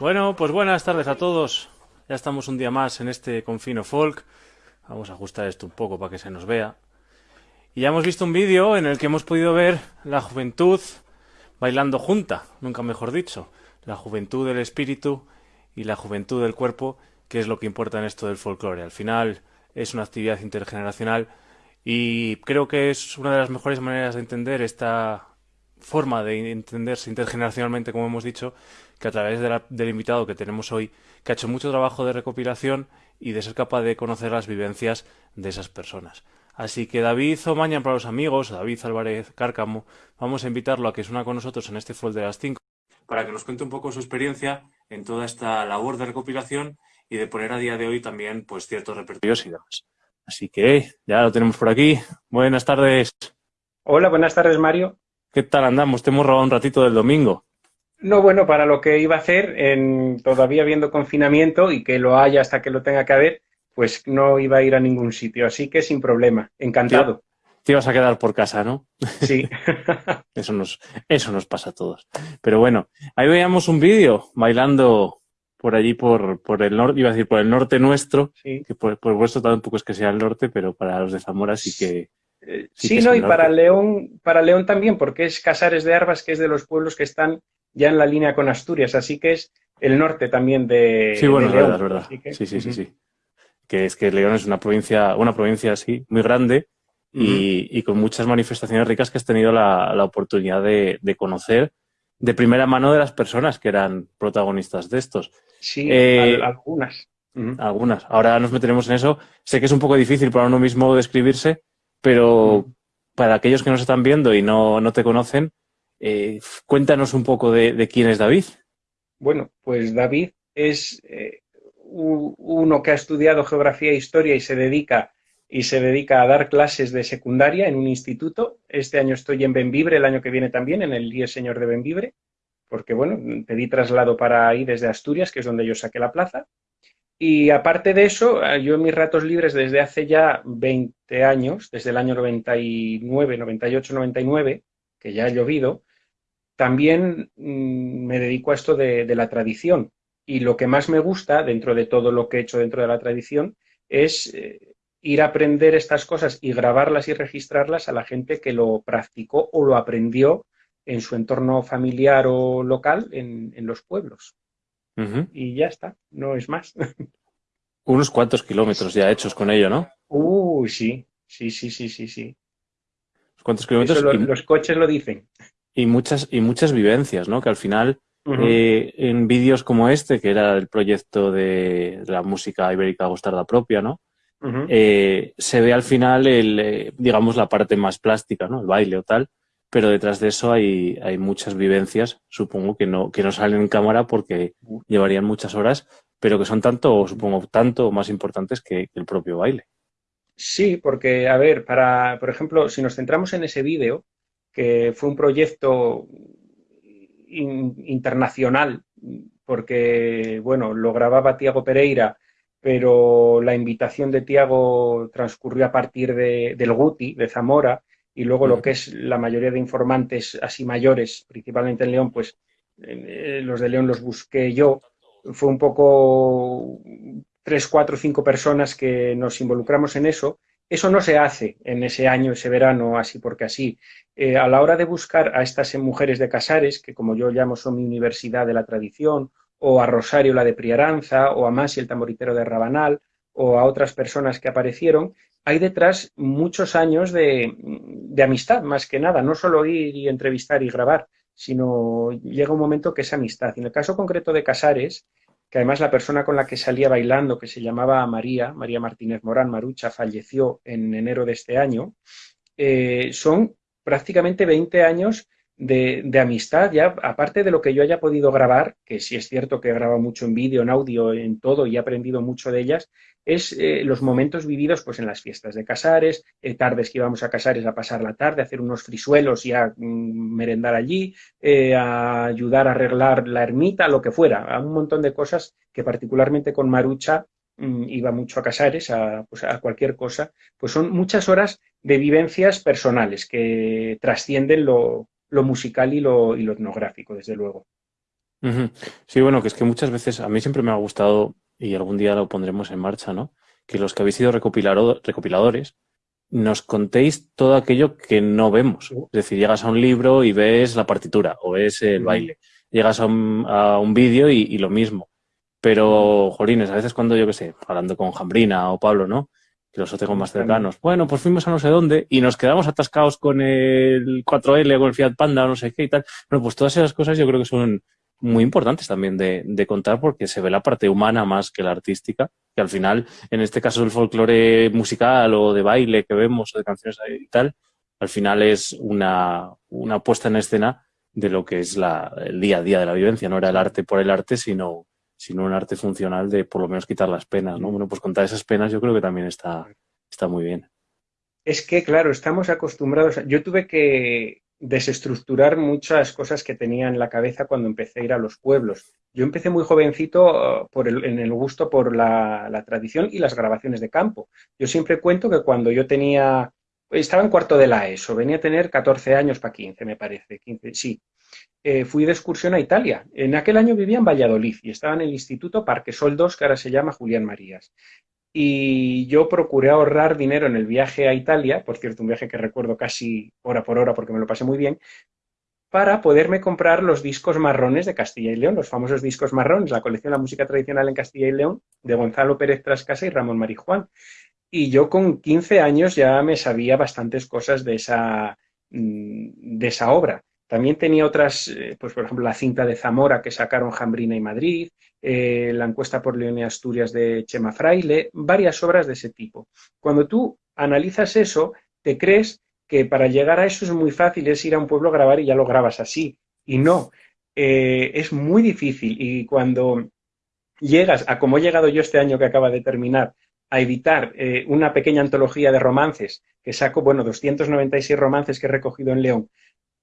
Bueno, pues buenas tardes a todos. Ya estamos un día más en este Confino Folk. Vamos a ajustar esto un poco para que se nos vea. Y ya hemos visto un vídeo en el que hemos podido ver la juventud bailando junta, nunca mejor dicho. La juventud del espíritu y la juventud del cuerpo, que es lo que importa en esto del folclore. Al final es una actividad intergeneracional y creo que es una de las mejores maneras de entender esta forma de entenderse intergeneracionalmente, como hemos dicho, que a través del invitado que tenemos hoy, que ha hecho mucho trabajo de recopilación y de ser capaz de conocer las vivencias de esas personas. Así que David Omaña para los amigos, David Álvarez Cárcamo, vamos a invitarlo a que se una con nosotros en este Full de las 5 para que nos cuente un poco su experiencia en toda esta labor de recopilación y de poner a día de hoy también pues ciertos repertorios y demás. Así que ya lo tenemos por aquí. Buenas tardes. Hola, buenas tardes Mario. ¿Qué tal andamos? Te hemos robado un ratito del domingo. No, bueno, para lo que iba a hacer, en, todavía viendo confinamiento y que lo haya hasta que lo tenga que haber, pues no iba a ir a ningún sitio. Así que sin problema, encantado. Te ibas a quedar por casa, ¿no? Sí. eso, nos, eso nos pasa a todos. Pero bueno, ahí veíamos un vídeo bailando por allí, por, por el norte, iba a decir por el norte nuestro, que por, por vuestro tampoco es que sea el norte, pero para los de Zamora sí que, eh, sí, no, y para León, para León también, porque es Casares de Arbas, que es de los pueblos que están ya en la línea con Asturias, así que es el norte también de Sí, bueno, es verdad, es verdad. Sí, sí, sí, sí. Que es que León es una provincia, una provincia así, muy grande y, con muchas manifestaciones ricas que has tenido la, oportunidad de, conocer de primera mano de las personas que eran protagonistas de estos. Sí, eh, algunas. Algunas. Ahora nos meteremos en eso. Sé que es un poco difícil para uno mismo describirse, pero para aquellos que nos están viendo y no, no te conocen, eh, cuéntanos un poco de, quién es David. Bueno, pues David es eh, uno que ha estudiado geografía e historia y se dedica y se dedica a dar clases de secundaria en un instituto. Este año estoy en Benvibre, el año que viene también, en el Día Señor de Benvibre, porque bueno, pedí traslado para ir desde Asturias, que es donde yo saqué la plaza. Y aparte de eso, eh, yo en mis ratos libres desde hace ya 20 años, desde el año 99, 98, 99, que ya ha llovido, también mm, me dedico a esto de, la tradición. Y lo que más me gusta, dentro de todo lo que he hecho dentro de la tradición, es eh, ir a aprender estas cosas y grabarlas y registrarlas a la gente que lo practicó o lo aprendió en su entorno familiar o local en los pueblos. Y ya está, no es más. Unos cuantos kilómetros ya hechos con ello, ¿no? Uy, sí, sí, sí, sí, sí, sí. ¿Cuántos kilómetros? los coches lo dicen. Y muchas, y muchas vivencias, ¿no? Que al final eh, en vídeos como este, que era el proyecto de, la música ibérica gostarda propia, ¿no? Eh, se ve al final, el, eh, digamos, la parte más plástica, ¿no? El baile o tal, pero detrás de eso hay, hay muchas vivencias, supongo que no, que no salen en cámara porque llevarían muchas horas, pero que son tanto, supongo, tanto más importantes que, el propio baile. Sí, porque, a ver, para, por ejemplo, si nos centramos en ese vídeo, que fue un proyecto internacional, porque, bueno, lo grababa Tiago Pereira, pero la invitación de Tiago transcurrió a partir de, del Guti, de Zamora, y luego lo que es la mayoría de informantes así mayores, principalmente en León, pues eh, los de León los busqué yo. Fue un poco tres, cuatro, cinco personas que nos involucramos en eso. Eso no se hace en ese año, ese verano, así porque así. Eh, a la hora de buscar a estas mujeres de Casares, que como yo llamo son mi universidad de la tradición, o a Rosario la de Priaranza, o a Masi el tamboritero de Rabanal, o a otras personas que aparecieron, hay detrás muchos años de, amistad, más que nada, no solo ir y entrevistar y grabar, sino llega un momento que es amistad. Y en el caso concreto de Casares, que además la persona con la que salía bailando, que se llamaba María, María Martínez Morán Marucha, falleció en enero de este año, eh, son prácticamente 20 años de, amistad, ya aparte de lo que yo haya podido grabar, que sí es cierto que he grabado mucho en vídeo, en audio, en todo y he aprendido mucho de ellas, es eh, los momentos vividos pues en las fiestas de Casares, eh, tardes que íbamos a Casares a pasar la tarde, a hacer unos frisuelos y a mm, merendar allí, eh, a ayudar a arreglar la ermita, lo que fuera, a un montón de cosas que particularmente con Marucha mm, iba mucho a Casares, a, pues, a cualquier cosa, pues son muchas horas de vivencias personales que trascienden lo, lo musical y lo, y lo etnográfico, desde luego. Sí, bueno, que es que muchas veces a mí siempre me ha gustado, y algún día lo pondremos en marcha, ¿no? Que los que habéis sido recopiladores nos contéis todo aquello que no vemos. Es decir, llegas a un libro y ves la partitura o ves el baile. Llegas a un, a un vídeo y, y, lo mismo. Pero, jolines, a veces cuando yo qué sé, hablando con Jambrina o Pablo, ¿no? Que los tengo más cercanos. Bueno, pues fuimos a no sé dónde y nos quedamos atascados con el 4L, con el Fiat Panda o no sé qué y tal. Bueno, pues todas esas cosas yo creo que son muy importantes también de, de, contar porque se ve la parte humana más que la artística, que al final, en este caso el folclore musical o de baile que vemos o de canciones y tal, al final es una, una puesta en escena de lo que es la, el día a día de la vivencia. No era el arte por el arte, sino sino un arte funcional de por lo menos quitar las penas, ¿no? Bueno, pues contar esas penas yo creo que también está, está muy bien. Es que, claro, estamos acostumbrados. Yo tuve que desestructurar muchas cosas que tenía en la cabeza cuando empecé a ir a los pueblos. Yo empecé muy jovencito uh, por el, en el gusto por la, la, tradición y las grabaciones de campo. Yo siempre cuento que cuando yo tenía, estaba en cuarto de la ESO, venía a tener 14 años para 15, me parece, 15, sí. Eh, fui de excursión a Italia. En aquel año vivía en Valladolid y estaba en el Instituto Parque Sol 2, que ahora se llama Julián Marías. Y yo procuré ahorrar dinero en el viaje a Italia, por cierto, un viaje que recuerdo casi hora por hora porque me lo pasé muy bien, para poderme comprar los discos marrones de Castilla y León, los famosos discos marrones, la colección de la música tradicional en Castilla y León, de Gonzalo Pérez Trascasa y Ramón Marijuán. Y yo con 15 años ya me sabía bastantes cosas de esa, mm, de esa obra. También tenía otras, eh, pues por ejemplo, la cinta de Zamora que sacaron Jambrina y Madrid, eh, la encuesta por León y Asturias de Chema Fraile, varias obras de ese tipo. Cuando tú analizas eso, te crees que para llegar a eso es muy fácil, es ir a un pueblo a grabar y ya lo grabas así. Y no, eh, es muy difícil. Y cuando llegas a como he llegado yo este año que acaba de terminar, a editar una pequeña antología de romances, que saco, bueno, 296 romances que he recogido en León,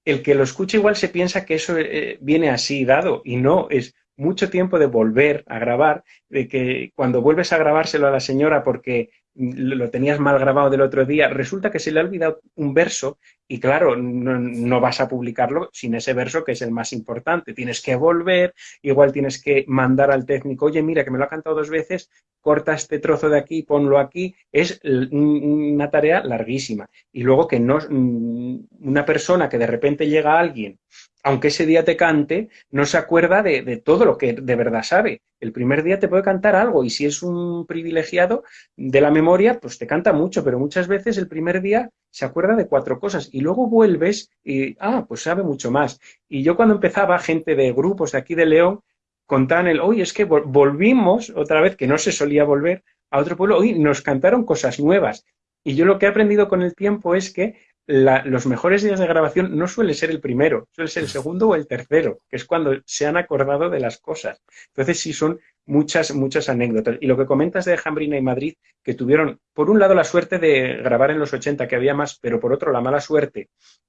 el que lo escucha igual se piensa que eso eh, viene así dado y no, es mucho tiempo de volver a grabar, de que cuando vuelves a grabárselo a la señora porque lo tenías mal grabado del otro día, resulta que se le ha olvidado un verso y claro, no, vas a publicarlo sin ese verso que es el más importante. Tienes que volver, igual tienes que mandar al técnico, oye, mira, que me lo ha cantado dos veces, corta este trozo de aquí, ponlo aquí. Es una tarea larguísima. Y luego que no, una persona que de repente llega a alguien aunque ese día te cante, no se acuerda de, todo lo que de verdad sabe. El primer día te puede cantar algo y si es un privilegiado de la memoria, pues te canta mucho, pero muchas veces el primer día se acuerda de cuatro cosas y luego vuelves y, ah, pues sabe mucho más. Y yo cuando empezaba, gente de grupos de aquí de León, contaban el, oye, es que volvimos otra vez, que no se solía volver a otro pueblo, oye, nos cantaron cosas nuevas. Y yo lo que he aprendido con el tiempo es que los mejores días de grabación no suele ser el primero, suele ser el segundo o el tercero, que es cuando se han acordado de las cosas. Entonces sí son muchas, muchas anécdotas. Y lo que comentas de Jambrina y Madrid, que tuvieron, por un lado, la suerte de grabar en los 80, que había más, pero por otro, la mala suerte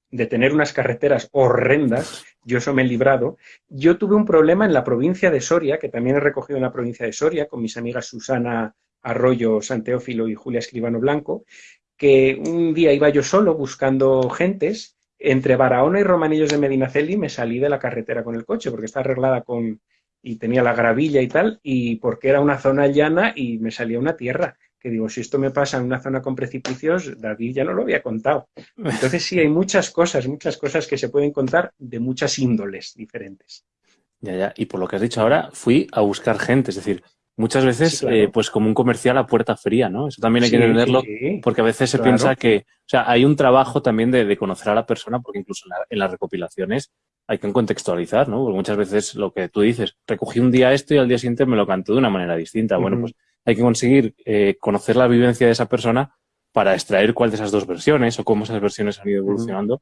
de tener unas carreteras horrendas, yo eso me he librado. Yo tuve un problema en la provincia de Soria, que también he recogido en la provincia de Soria, con mis amigas Susana Arroyo Santeófilo y Julia Escribano Blanco, que un día iba yo solo buscando gentes, entre Barahona y Romanillos de Medinaceli me salí de la carretera con el coche, porque está arreglada con, y tenía la gravilla y tal, y porque era una zona llana y me salía una tierra. Que digo, si esto me pasa en una zona con precipicios, David ya no lo había contado. Entonces sí, hay muchas cosas, muchas cosas que se pueden contar de muchas índoles diferentes. Ya, ya. Y por lo que has dicho ahora, fui a buscar gente, es decir, muchas veces eh, pues como un comercial a puerta fría, ¿no? Eso también hay que entenderlo porque a veces se piensa que, o sea, hay un trabajo también de, conocer a la persona porque incluso en, las recopilaciones hay que contextualizar, ¿no? Porque muchas veces lo que tú dices, recogí un día esto y al día siguiente me lo cantó de una manera distinta. Bueno, pues hay que conseguir eh, conocer la vivencia de esa persona para extraer cuál de esas dos versiones o cómo esas versiones han ido evolucionando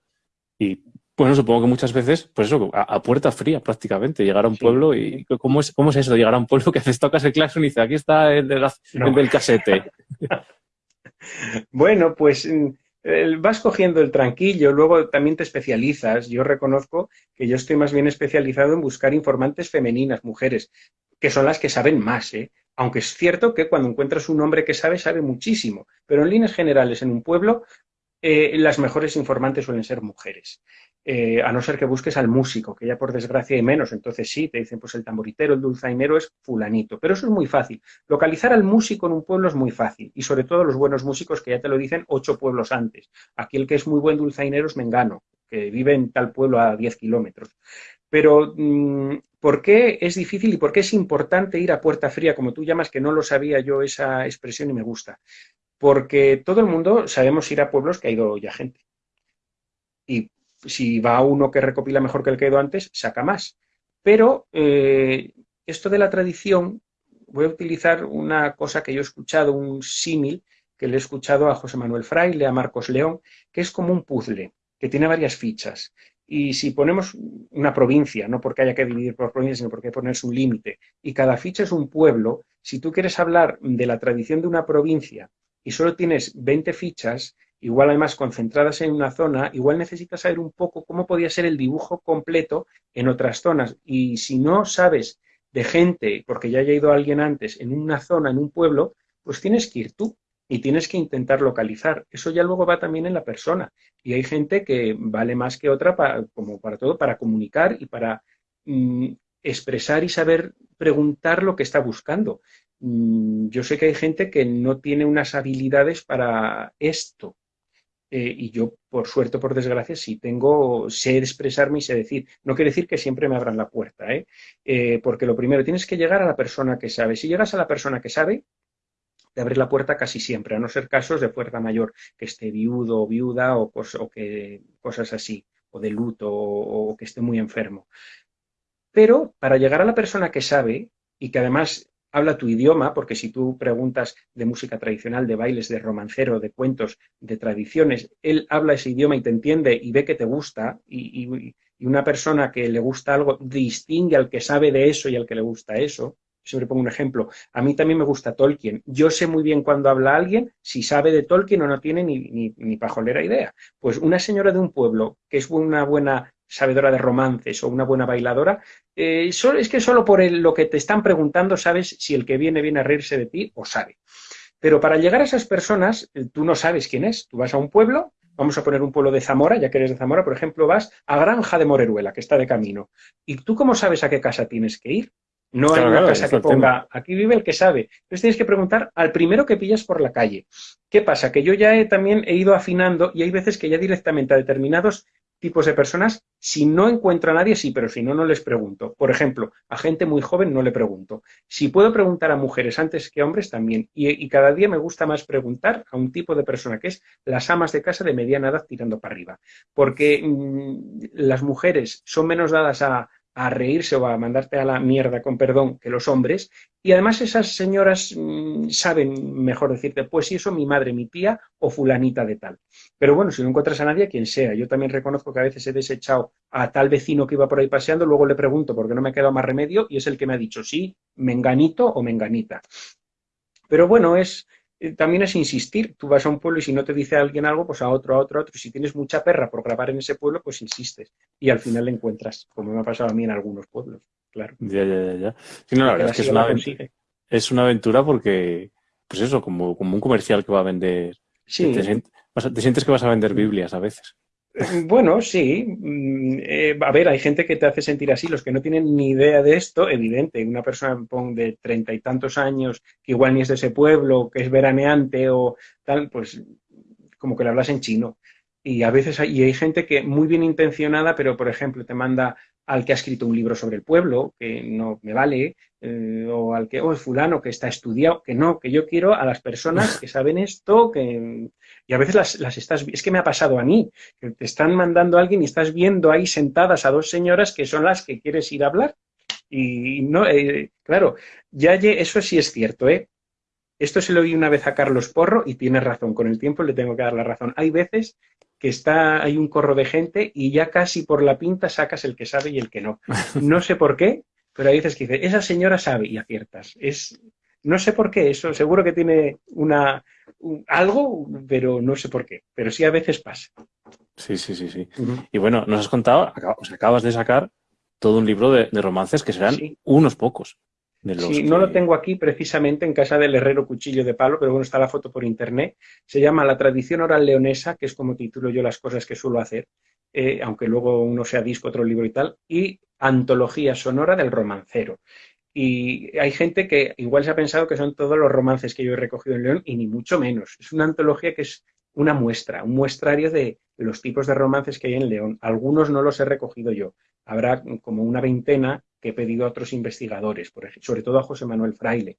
y bueno, supongo que muchas veces, pues eso, a, puerta fría prácticamente, llegar a un pueblo y ¿cómo es, ¿cómo es eso? Llegar a un pueblo que haces tocas el claxon y dice, aquí está el, del casete. bueno, pues mm, vas cogiendo el tranquillo, luego también te especializas. Yo reconozco que yo estoy más bien especializado en buscar informantes femeninas, mujeres, que son las que saben más, ¿eh? Aunque es cierto que cuando encuentras un hombre que sabe, sabe muchísimo. Pero en líneas generales, en un pueblo, eh, las mejores informantes suelen ser mujeres. Eh, a no ser que busques al músico, que ya por desgracia hay menos, entonces sí, te dicen, pues el tamboritero, el dulzainero es fulanito, pero eso es muy fácil. Localizar al músico en un pueblo es muy fácil, y sobre todo los buenos músicos que ya te lo dicen ocho pueblos antes. Aquí el que es muy buen dulzainero es Mengano, que vive en tal pueblo a diez kilómetros. Pero, mm, ¿por qué es difícil y por qué es importante ir a puerta fría, como tú llamas, que no lo sabía yo esa expresión y me gusta? Porque todo el mundo sabemos ir a pueblos que ha ido ya gente. Y si va uno que recopila mejor que el que ha ido antes, saca más. Pero eh, esto de la tradición, voy a utilizar una cosa que yo he escuchado, un símil, que le he escuchado a José Manuel Fraile, a Marcos León, que es como un puzzle, que tiene varias fichas. Y si ponemos una provincia, no porque haya que dividir por provincias, sino porque hay que ponerse un límite, y cada ficha es un pueblo, si tú quieres hablar de la tradición de una provincia y solo tienes 20 fichas, igual además concentradas en una zona, igual necesitas saber un poco cómo podía ser el dibujo completo en otras zonas. Y si no sabes de gente, porque ya haya ido alguien antes en una zona, en un pueblo, pues tienes que ir tú y tienes que intentar localizar. Eso ya luego va también en la persona. Y hay gente que vale más que otra, para, como para todo, para comunicar y para mm, expresar y saber preguntar lo que está buscando. Mm, yo sé que hay gente que no tiene unas habilidades para esto, eh, y yo, por suerte o por desgracia, sí tengo, sé expresarme y sé decir. No quiere decir que siempre me abran la puerta, ¿eh? ¿eh? porque lo primero, tienes que llegar a la persona que sabe. Si llegas a la persona que sabe, te abre la puerta casi siempre, a no ser casos de fuerza mayor, que esté viudo o viuda o, o que, cosas así, o de luto o que esté muy enfermo. Pero para llegar a la persona que sabe y que además habla tu idioma, porque si tú preguntas de música tradicional, de bailes, de romancero, de cuentos, de tradiciones, él habla ese idioma y te entiende y ve que te gusta, y, una persona que le gusta algo distingue al que sabe de eso y al que le gusta eso. Siempre pongo un ejemplo. A mí también me gusta Tolkien. Yo sé muy bien cuando habla alguien si sabe de Tolkien o no tiene ni, ni, ni pajolera idea. Pues una señora de un pueblo que es una buena sabedora de romances o una buena bailadora, eh, es que solo por lo que te están preguntando sabes si el que viene viene a reírse de ti o sabe. Pero para llegar a esas personas, eh, tú no sabes quién es. Tú vas a un pueblo, vamos a poner un pueblo de Zamora, ya que eres de Zamora, por ejemplo, vas a Granja de Moreruela, que está de camino. ¿Y tú cómo sabes a qué casa tienes que ir? No hay una casa que ponga, aquí vive el que sabe. Entonces tienes que preguntar al primero que pillas por la calle. ¿Qué pasa? Que yo ya he, también he ido afinando y hay veces que ya directamente a determinados tipos de personas. Si no encuentro a nadie, sí, pero si no, no les pregunto. Por ejemplo, a gente muy joven no le pregunto. Si puedo preguntar a mujeres antes que a hombres, también. Y, cada día me gusta más preguntar a un tipo de persona que es las amas de casa de mediana edad tirando para arriba. Porque mm, las mujeres son menos dadas a, a reírse o a mandarte a la mierda, con perdón, que los hombres. Y además esas señoras mm, saben mejor decirte, pues si eso mi madre, mi tía o fulanita de tal. Pero bueno, si no encuentras a nadie, quien sea. Yo también reconozco que a veces he desechado a tal vecino que iba por ahí paseando, luego le pregunto porque no me ha quedado más remedio y es el que me ha dicho sí, menganito o menganita. Pero bueno, es, también es insistir. Tú vas a un pueblo y si no te dice alguien algo, pues a otro, a otro, a otro. Si tienes mucha perra por grabar en ese pueblo, pues insistes. Y al final le encuentras, como me ha pasado a mí en algunos pueblos, claro. Ya, ya, ya. ya. Sí, no, la verdad es que es una, aventura, es una aventura porque, pues eso, como, como un comercial que va a vender. Sí. te sientes que vas a vender Biblias a veces. Bueno, sí. Mm, eh, a ver, hay gente que te hace sentir así, los que no tienen ni idea de esto, evidente. Una persona de treinta y tantos años, que igual ni es de ese pueblo, que es veraneante o tal, pues como que le hablas en chino. Y a veces hay, y hay gente que muy bien intencionada, pero por ejemplo te manda al que ha escrito un libro sobre el pueblo, que no me vale, eh, o al que, oh, es fulano que está estudiado, que no, que yo quiero a las personas que saben esto, que... Y a veces las, las estás, es que me ha pasado a mí, que te están mandando a alguien y estás viendo ahí sentadas a dos señoras que son las que quieres ir a hablar. Y no, eh, claro, ya eso sí es cierto, ¿eh? Esto se lo oí una vez a Carlos Porro y tiene razón, con el tiempo le tengo que dar la razón. Hay veces que está, hay un corro de gente y ya casi por la pinta sacas el que sabe y el que no. No sé por qué, pero hay veces que dice, esa señora sabe y aciertas. Es, no sé por qué, eso seguro que tiene una, algo, pero no sé por qué. Pero sí a veces pasa. Sí, sí, sí, sí. Y bueno, nos has contado, acabas de sacar todo un libro de, romances que serán unos pocos. Sí, no lo tengo aquí precisamente en casa del herrero cuchillo de palo, pero bueno, está la foto por internet. Se llama La tradición oral leonesa, que es como titulo yo las cosas que suelo hacer, eh, aunque luego uno sea disco, otro libro y tal, y Antología sonora del romancero. Y hay gente que igual se ha pensado que son todos los romances que yo he recogido en León, y ni mucho menos. Es una antología que es una muestra, un muestrario de los tipos de romances que hay en León. Algunos no los he recogido yo. Habrá como una veintena que he pedido a otros investigadores, por ejemplo, sobre todo a José Manuel Fraile.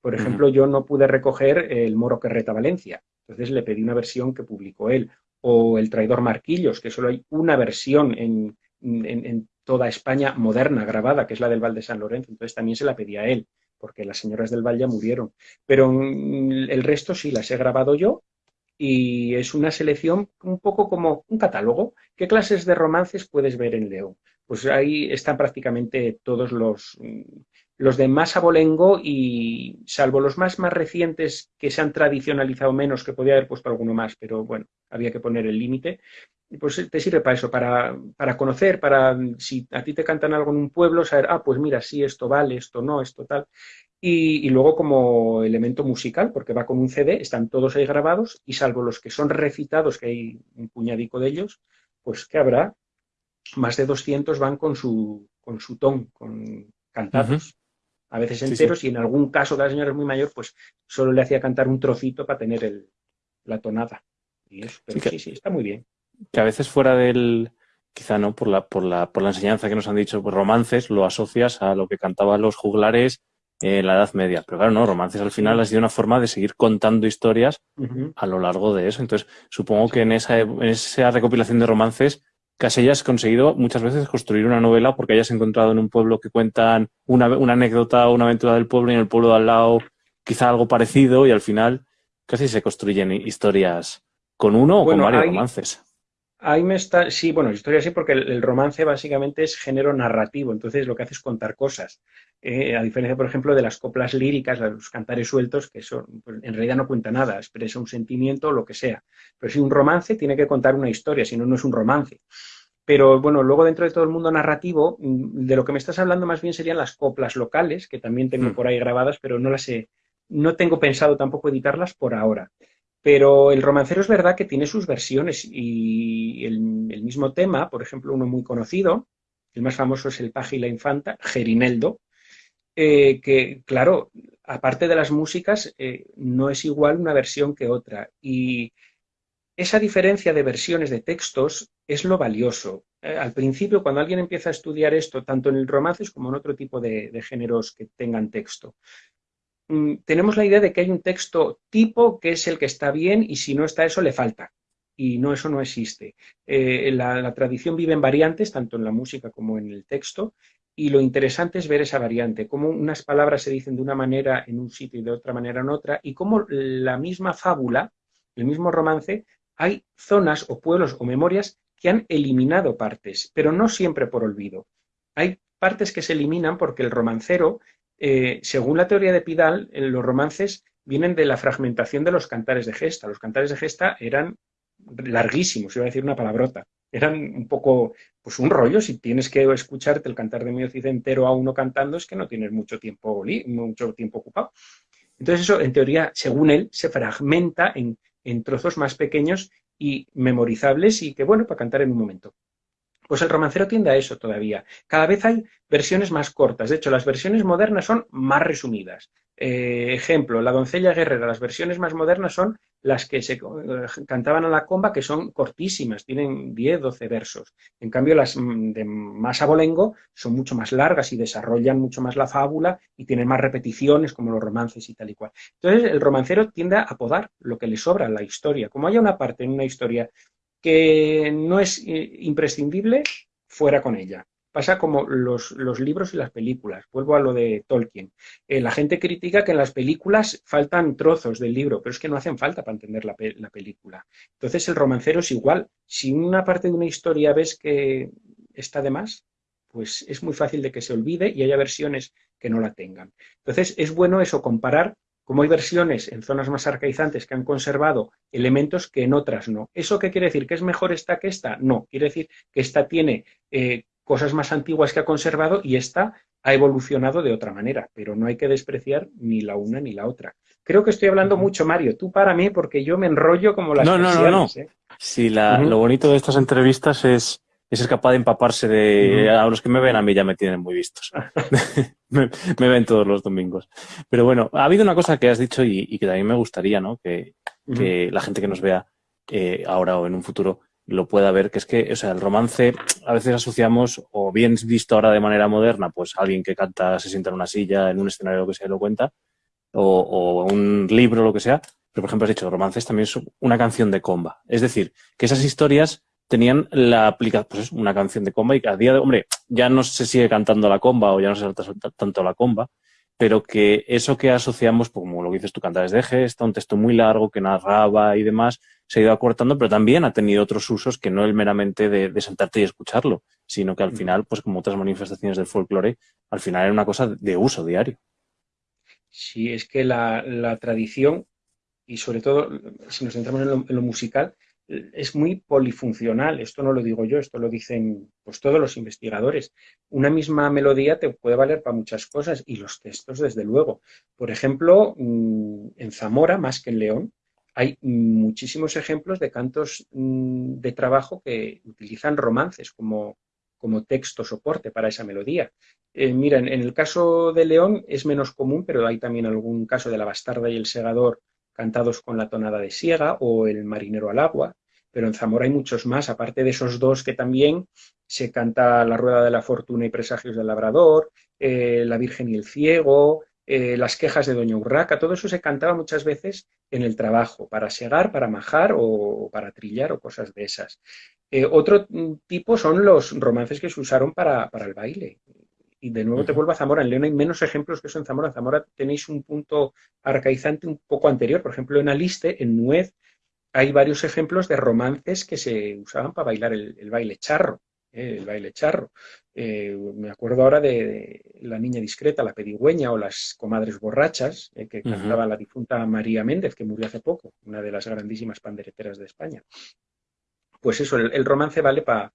Por ejemplo, yo no pude recoger El Moro que reta Valencia, entonces le pedí una versión que publicó él. O El traidor Marquillos, que solo hay una versión en, en, toda España moderna, grabada, que es la del Val de San Lorenzo, entonces también se la pedí a él, porque las señoras del Val ya murieron. Pero mm, el resto sí las he grabado yo y es una selección un poco como un catálogo. ¿Qué clases de romances puedes ver en León? Pues ahí están prácticamente todos los, los de más abolengo y salvo los más más recientes que se han tradicionalizado menos, que podía haber puesto alguno más, pero bueno, había que poner el límite, pues te sirve para eso, para, para, conocer, para si a ti te cantan algo en un pueblo, saber, ah, pues mira, sí, esto vale, esto no, esto tal. Y, luego como elemento musical, porque va con un CD, están todos ahí grabados y salvo los que son recitados, que hay un puñadico de ellos, pues que habrá más de 200 van con su, con su ton, con cantados. A veces enteros y en algún caso de la señora es muy mayor, pues solo le hacía cantar un trocito para tener el, la tonada. Y eso, pero sí, sí, está muy bien. Que a veces fuera del, quizá no por la, por la, por la enseñanza que nos han dicho, pues romances, lo asocias a lo que cantaban los juglares en la Edad Media. Pero claro, no, romances al final ha sido una forma de seguir contando historias a lo largo de eso. Entonces, supongo que en esa, en esa recopilación de romances casi hayas conseguido muchas veces construir una novela porque hayas encontrado en un pueblo que cuentan una, una anécdota o una aventura del pueblo y en el pueblo de al lado quizá algo parecido y al final casi se construyen historias con uno o con varios romances. Ahí me está, sí, bueno, historia sí, porque el, romance básicamente es género narrativo, entonces lo que hace es contar cosas. Eh, a diferencia, por ejemplo, de las coplas líricas, los cantares sueltos, que son, pues, en realidad no cuenta nada, expresa un sentimiento o lo que sea. Pero si un romance tiene que contar una historia, si no, no es un romance. Pero bueno, luego dentro de todo el mundo narrativo, mm, de lo que me estás hablando más bien serían las coplas locales, que también tengo mm. por ahí grabadas, pero no las he, no tengo pensado tampoco editarlas por ahora. Pero el romancero es verdad que tiene sus versiones y el, mismo tema, por ejemplo, uno muy conocido, el más famoso es El paje y la infanta, Gerineldo, eh, que claro, aparte de las músicas, eh, no es igual una versión que otra. Y esa diferencia de versiones de textos es lo valioso. Eh, al principio, cuando alguien empieza a estudiar esto, tanto en el romances como en otro tipo de, géneros que tengan texto, mm, tenemos la idea de que hay un texto tipo que es el que está bien y si no está eso le falta. Y no, eso no existe. La, tradición vive en variantes, tanto en la música como en el texto, y lo interesante es ver esa variante, cómo unas palabras se dicen de una manera en un sitio y de otra manera en otra, y cómo la misma fábula, el mismo romance, hay zonas o pueblos o memorias que han eliminado partes, pero no siempre por olvido. Hay partes que se eliminan porque el romancero, eh, según la teoría de Pidal, los romances vienen de la fragmentación de los cantares de gesta. Los cantares de gesta eran larguísimos, iba a decir una palabrota. Eran un poco, pues un rollo, si tienes que escucharte el cantar de Miocid entero a uno cantando, es que no tienes mucho tiempo, mucho tiempo ocupado. Entonces eso, en teoría, según él, se fragmenta en, en trozos más pequeños y memorizables y que, bueno, para cantar en un momento. Pues el romancero tiende a eso todavía. Cada vez hay versiones más cortas. De hecho, las versiones modernas son más resumidas. Eh, ejemplo, La doncella guerrera. Las versiones más modernas son las que se eh, cantaban a la comba, que son cortísimas, tienen 10, 12 versos. En cambio, las mm, de más abolengo son mucho más largas y desarrollan mucho más la fábula y tienen más repeticiones, como los romances y tal y cual. Entonces, el romancero tiende a apodar lo que le sobra a la historia. Como haya una parte en una historia que no es eh, imprescindible, fuera con ella. Pasa como los, libros y las películas. Vuelvo a lo de Tolkien. Eh, la gente critica que en las películas faltan trozos del libro, pero es que no hacen falta para entender la, la película. Entonces el romancero es igual. Si una parte de una historia ves que está de más, pues es muy fácil de que se olvide y haya versiones que no la tengan. Entonces es bueno eso, comparar como hay versiones en zonas más arcaizantes que han conservado elementos que en otras no. ¿Eso qué quiere decir? ¿Que es mejor esta que esta? No, quiere decir que esta tiene eh, cosas más antiguas que ha conservado y esta ha evolucionado de otra manera, pero no hay que despreciar ni la una ni la otra. Creo que estoy hablando mucho, Mario. Tú para mí, porque yo me enrollo como las No, no, no, no. ¿eh? Sí, lo bonito de estas entrevistas es es ser capaz de empaparse de... A los que me ven a mí ya me tienen muy vistos. me, ven todos los domingos. Pero bueno, ha habido una cosa que has dicho y, que también me gustaría, ¿no? Que, la gente que nos vea eh, ahora o en un futuro lo pueda ver, que es que, o sea, el romance a veces asociamos, o bien visto ahora de manera moderna, pues alguien que canta, se sienta en una silla, en un escenario, lo que sea, lo cuenta, o, o un libro, lo que sea, pero por ejemplo has dicho, romances también es una canción de comba. Es decir, que esas historias tenían la aplicación, pues una canción de comba y a día de, hombre, ya no se sigue cantando la comba o ya no se salta tanto la comba, pero que eso que asociamos, pues, como lo que dices tú, cantares de gesta, un texto muy largo que narraba y demás, se ha ido acortando, pero también ha tenido otros usos que no el meramente de, sentarte y escucharlo, sino que al mm. final, pues como otras manifestaciones del folclore, al final era una cosa de uso diario. Sí, es que la, tradición, y sobre todo si nos centramos en lo musical, es muy polifuncional. Esto no lo digo yo, esto lo dicen pues, todos los investigadores. Una misma melodía te puede valer para muchas cosas y los textos, desde luego. Por ejemplo, mm, en Zamora, más que en León, hay muchísimos ejemplos de cantos mm, de trabajo que utilizan romances como, como texto soporte para esa melodía. Eh, mira, en, el caso de León es menos común, pero hay también algún caso de la bastarda y el segador cantados con la tonada de siega o el marinero al agua pero en Zamora hay muchos más, aparte de esos dos que también se canta La Rueda de la Fortuna y Presagios del Labrador, eh, La Virgen y el Ciego, eh, Las quejas de Doña Urraca, todo eso se cantaba muchas veces en el trabajo, para segar, para majar o, para trillar o cosas de esas. Eh, otro tipo son los romances que se usaron para, el baile. Y de nuevo te vuelvo a Zamora. En León hay menos ejemplos que eso en Zamora. En Zamora tenéis un punto arcaizante un poco anterior. Por ejemplo, en Aliste, en Nuez, hay varios ejemplos de romances que se usaban para bailar el, baile charro. Eh, el baile charro. Eh, me acuerdo ahora de, La Niña Discreta, La Pedigüeña o Las Comadres Borrachas, eh, que cantaba la difunta María Méndez, que murió hace poco, una de las grandísimas pandereteras de España. Pues eso, el, romance vale para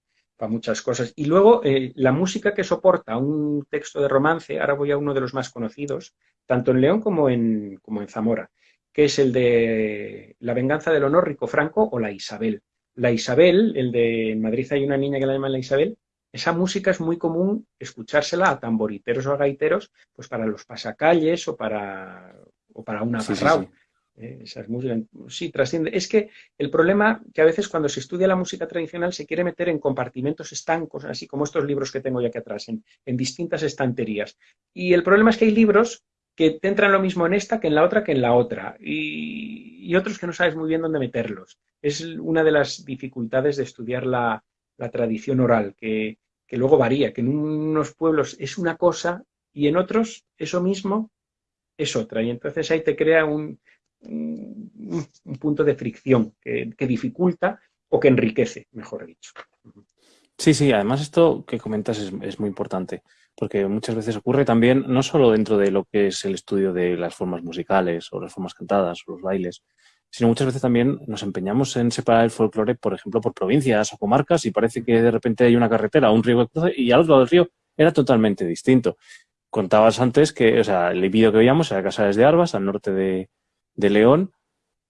muchas cosas. Y luego, la música que soporta un texto de romance, ahora voy a uno de los más conocidos, tanto en León como en, como en Zamora que es el de La venganza del honor Rico Franco o La Isabel. La Isabel, el de en Madrid hay una niña que la llaman La Isabel, esa música es muy común escuchársela a tamboriteros o a gaiteros, pues para los pasacalles o para, o para un agarrao. ¿eh? Esas músicas, sí, trasciende. Es que el problema que a veces cuando se estudia la música tradicional se quiere meter en compartimentos estancos, así como estos libros que tengo ya aquí atrás, en, distintas estanterías. Y el problema es que hay libros que te entran lo mismo en esta que en la otra que en la otra, y, otros que no sabes muy bien dónde meterlos. Es una de las dificultades de estudiar la, tradición oral, que, que luego varía, que en unos pueblos es una cosa y en otros eso mismo es otra. Y entonces ahí te crea un, un, punto de fricción que, dificulta o que enriquece, mejor dicho. Sí, sí, además esto que comentas es, muy importante, porque muchas veces ocurre también, no solo dentro de lo que es el estudio de las formas musicales o las formas cantadas o los bailes, sino muchas veces también nos empeñamos en separar el folclore, por ejemplo, por provincias o comarcas y parece que de repente hay una carretera un río que cruza y al otro lado del río era totalmente distinto. Contabas antes que, o sea, el vídeo que veíamos era Casares de Arbas, al norte de, de León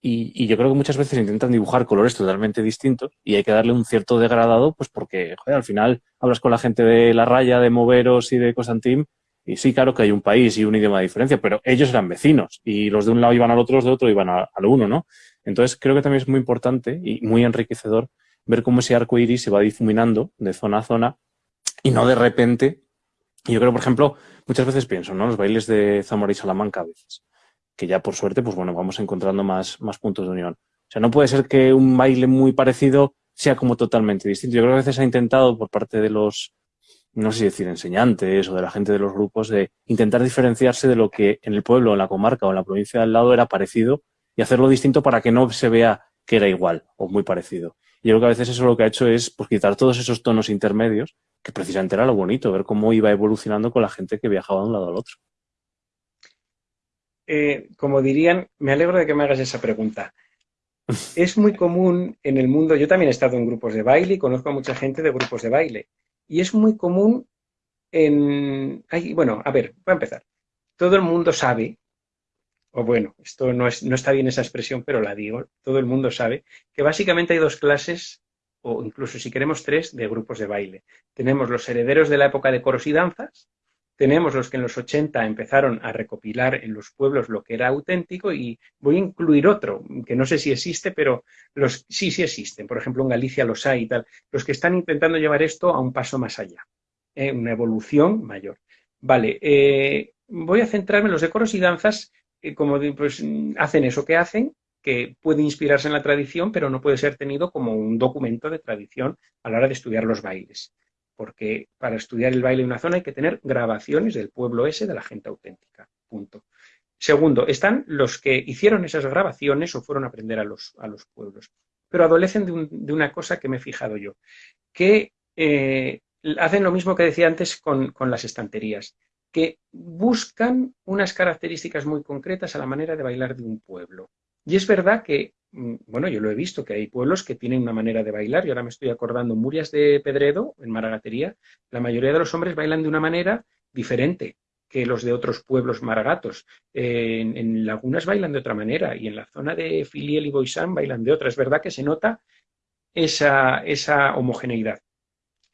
y, yo creo que muchas veces intentan dibujar colores totalmente distintos y hay que darle un cierto degradado, pues porque al final hablas con la gente de La Raya, de Moveros y de Cosantim y sí, claro que hay un país y un idioma de diferencia, pero ellos eran vecinos y los de un lado iban al otro, los de otro iban al uno, ¿no? Entonces creo que también es muy importante y muy enriquecedor ver cómo ese arco iris se va difuminando de zona a zona y no de repente. Yo creo, por ejemplo, muchas veces pienso, ¿no? Los bailes de Zamora y Salamanca a veces que ya por suerte, pues bueno, vamos encontrando más, más puntos de unión. O sea, no puede ser que un baile muy parecido sea como totalmente distinto. Yo creo que a veces ha intentado por parte de los, no sé si decir enseñantes o de la gente de los grupos, de intentar diferenciarse de lo que en el pueblo, en la comarca o en la provincia de al lado era parecido y hacerlo distinto para que no se vea que era igual o muy parecido. Y yo creo que a veces eso lo que ha hecho es pues, quitar todos esos tonos intermedios, que precisamente era lo bonito, ver cómo iba evolucionando con la gente que viajaba de un lado al otro. Eh, como dirían, me alegro de que me hagas esa pregunta. Es muy común en el mundo, yo también he estado en grupos de baile y conozco a mucha gente de grupos de baile. Y es muy común en... bueno, a ver, voy a empezar. Todo el mundo sabe, o bueno, esto no, es, no está bien esa expresión, pero la digo, todo el mundo sabe que básicamente hay dos clases, o incluso si queremos tres, de grupos de baile. Tenemos los herederos de la época de coros y danzas, tenemos los que en los 80 empezaron a recopilar en los pueblos lo que era auténtico y voy a incluir otro, que no sé si existe, pero los sí, sí existen. Por ejemplo, en Galicia los hay y tal. Los que están intentando llevar esto a un paso más allá, ¿eh? una evolución mayor. Vale, eh, voy a centrarme en los decoros y danzas, eh, como pues, hacen eso que hacen, que puede inspirarse en la tradición, pero no puede ser tenido como un documento de tradición a la hora de estudiar los bailes porque para estudiar el baile de una zona hay que tener grabaciones del pueblo ese de la gente auténtica. Punto. Segundo, están los que hicieron esas grabaciones o fueron a aprender a los, a los pueblos, pero adolecen de, una cosa que me he fijado yo, que eh, hacen lo mismo que decía antes con, con las estanterías, que buscan unas características muy concretas a la manera de bailar de un pueblo. Y es verdad que bueno, yo lo he visto, que hay pueblos que tienen una manera de bailar, y ahora me estoy acordando, Murias de Pedredo, en Maragatería, la mayoría de los hombres bailan de una manera diferente que los de otros pueblos maragatos. en, Lagunas bailan de otra manera, y en la zona de Filiel y Boisán bailan de otra. Es verdad que se nota esa, esa homogeneidad.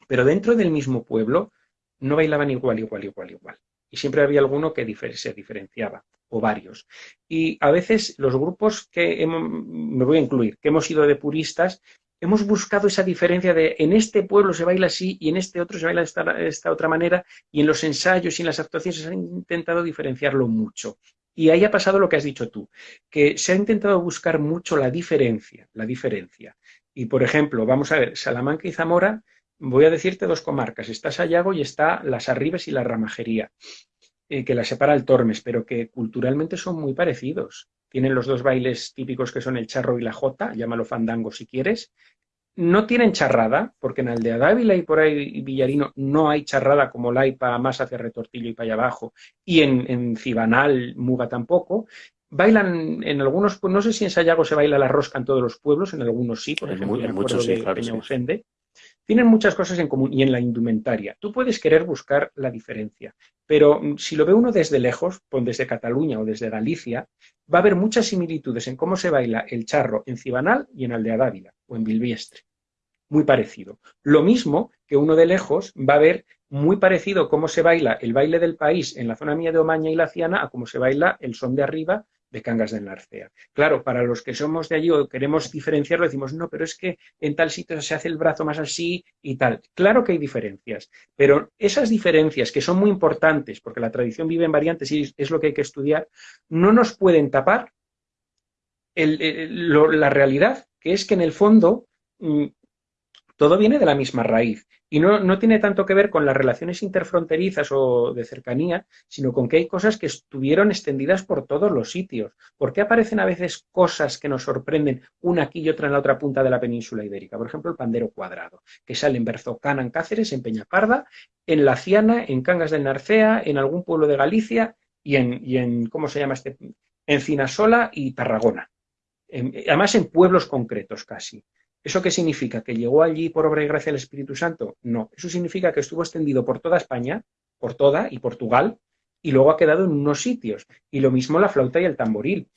Pero dentro del mismo pueblo no bailaban igual, igual, igual, igual. Y siempre había alguno que se diferenciaba o varios. Y a veces los grupos que me voy a incluir, que hemos ido de puristas, hemos buscado esa diferencia de en este pueblo se baila así y en este otro se baila de esta, otra manera y en los ensayos y en las actuaciones se ha intentado diferenciarlo mucho. Y ahí ha pasado lo que has dicho tú, que se ha intentado buscar mucho la diferencia, la diferencia. Y por ejemplo, vamos a ver, Salamanca y Zamora, voy a decirte dos comarcas, está Sayago y está Las Arribes y la Ramajería. Eh, que la separa el Tormes, pero que culturalmente son muy parecidos. Tienen los dos bailes típicos que son el charro y la jota, llámalo fandango si quieres. No tienen charrada, porque en Aldea Dávila y por ahí Villarino no hay charrada como la hay para más hacia Retortillo y para allá abajo, y en, en Cibanal, Muga tampoco. Bailan en algunos, no sé si en Sayago se baila la rosca en todos los pueblos, en algunos sí, por ejemplo, en, muchos sí, claro, tienen muchas cosas en común y en la indumentaria. Tú puedes querer buscar la diferencia, pero mm, si lo ve uno desde lejos, desde Cataluña o desde Galicia, va a haber muchas similitudes en cómo se baila el charro en Cibanal y en Aldea Dávila o en Bilbiestre. Muy parecido. Lo mismo que uno de lejos va a ver muy parecido cómo se baila el baile del país en la zona mía de Omaña y la Ciana a cómo se baila el son de arriba de Cangas del Narcea. Claro, para los que somos de allí o queremos diferenciarlo, decimos, no, pero es que en tal sitio se hace el brazo más así y tal. Claro que hay diferencias, pero esas diferencias que son muy importantes, porque la tradición vive en variantes y es lo que hay que estudiar, no nos pueden tapar la realidad, que es que en el fondo mm, todo viene de la misma raíz. Y no, no, tiene tanto que ver con las relaciones interfronterizas o de cercanía, sino con que hay cosas que estuvieron extendidas por todos los sitios. ¿Por qué aparecen a veces cosas que nos sorprenden una aquí y otra en la otra punta de la península ibérica? Por ejemplo, el pandero cuadrado, que sale en Berzocana, en Cáceres, en Peñaparda, en La Ciana, en Cangas del Narcea, en algún pueblo de Galicia y en, y en ¿cómo se llama este? En Cinasola y Tarragona. además en pueblos concretos casi. ¿Eso qué significa? ¿Que llegó allí por obra y gracia del Espíritu Santo? No, eso significa que estuvo extendido por toda España, por toda y Portugal, y luego ha quedado en unos sitios. Y lo mismo la flauta y el tamboril.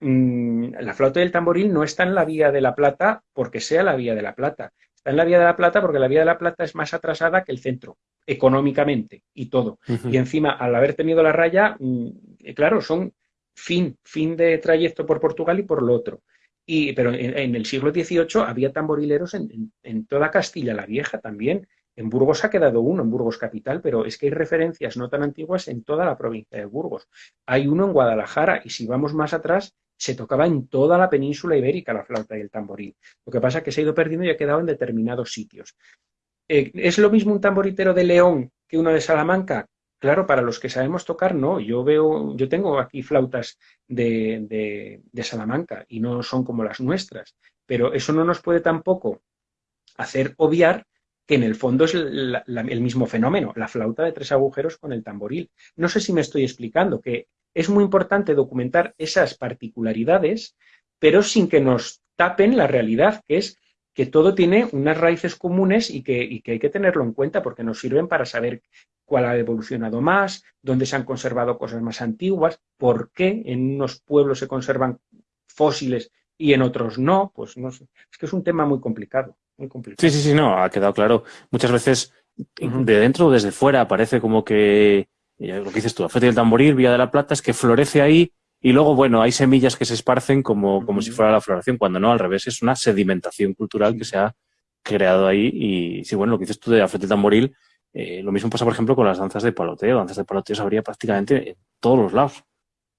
Mm, la flauta y el tamboril no está en la Vía de la Plata porque sea la Vía de la Plata. Está en la Vía de la Plata porque la Vía de la Plata es más atrasada que el centro, económicamente y todo. Y encima, al haber tenido la raya, mm, claro, son fin, fin de trayecto por Portugal y por lo otro pero en, el siglo XVIII había tamborileros en, toda Castilla la Vieja también. En Burgos ha quedado uno, en Burgos capital, pero es que hay referencias no tan antiguas en toda la provincia de Burgos. Hay uno en Guadalajara y si vamos más atrás, se tocaba en toda la península ibérica la flauta y el tamboril. Lo que pasa es que se ha ido perdiendo y ha quedado en determinados sitios. Eh, ¿Es lo mismo un tamboritero de León que uno de Salamanca? Claro, para los que sabemos tocar, no. Yo veo, yo tengo aquí flautas de, Salamanca y no son como las nuestras, pero eso no nos puede tampoco hacer obviar que en el fondo es el mismo fenómeno, la flauta de tres agujeros con el tamboril. No sé si me estoy explicando, que es muy importante documentar esas particularidades, pero sin que nos tapen la realidad, que es que todo tiene unas raíces comunes y que, y que, hay que tenerlo en cuenta porque nos sirven para saber cuál ha evolucionado más, dónde se han conservado cosas más antiguas, por qué en unos pueblos se conservan fósiles y en otros no, pues no sé. Es que es un tema muy complicado, muy complicado. Sí, sí, sí, no, ha quedado claro. Muchas veces de dentro o desde fuera parece como que, lo que dices tú, Afete del Tamboril, Vía de la Plata, es que florece ahí y luego, bueno, hay semillas que se esparcen como, como si fuera la floración, cuando no, al revés, es una sedimentación cultural que se ha creado ahí. Y sí, bueno, lo que dices tú de Afete del Tamboril, eh, lo mismo pasa, por ejemplo, con las danzas de paloteo. Danzas de paloteo se habría prácticamente en todos los lados.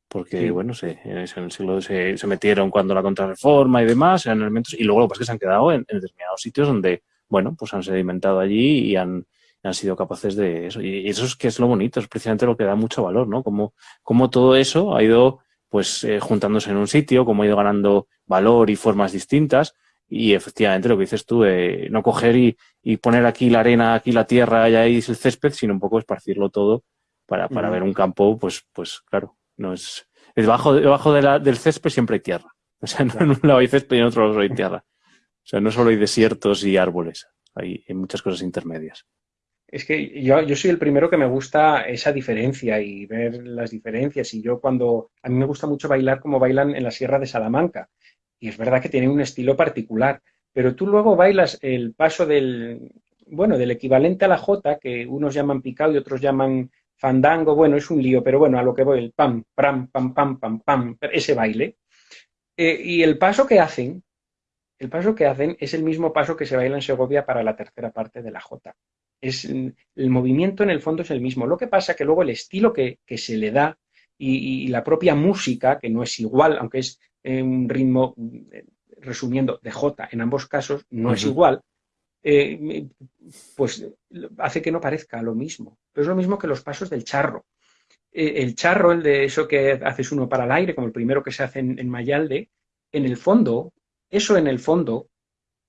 Porque, bueno, se, en el siglo se, se, metieron cuando la contrarreforma y demás, eran elementos, y luego lo que pasa es que se han quedado en, determinados sitios donde, bueno, pues han sedimentado allí y han, han sido capaces de eso. Y eso es que es lo bonito, es precisamente lo que da mucho valor, ¿no? Como, como todo eso ha ido pues eh, juntándose en un sitio, como ha ido ganando valor y formas distintas. Y efectivamente lo que dices tú, eh, no coger y, poner aquí la arena, aquí la tierra y ahí el césped, sino un poco esparcirlo todo para, para ver un campo, pues, pues claro, no es, debajo, debajo de la, del césped siempre hay tierra. O sea, en un lado hay césped y en otro lado hay tierra. O sea, no solo hay desiertos y árboles, hay muchas cosas intermedias. Es que yo, yo soy el primero que me gusta esa diferencia y ver las diferencias. Y yo cuando, a mí me gusta mucho bailar como bailan en la Sierra de Salamanca. Y es verdad que tienen un estilo particular. Pero tú luego bailas el paso del, bueno, del equivalente a la jota, que unos llaman picado y otros llaman fandango. Bueno, es un lío, pero bueno, a lo que voy, el pam, pam, pam, pam, pam, pam, ese baile. Eh, y el paso que hacen, el paso que hacen es el mismo paso que se baila en Segovia para la tercera parte de la jota es, el movimiento en el fondo es el mismo. Lo que pasa que luego el estilo que, se le da y, la propia música, que no es igual, aunque es eh, un ritmo, eh, resumiendo, de J en ambos casos, no es igual, eh, pues hace que no parezca lo mismo. Pero es lo mismo que los pasos del charro. el charro, el de eso que haces uno para el aire, como el primero que se hace en, en Mayalde, en el fondo, eso en el fondo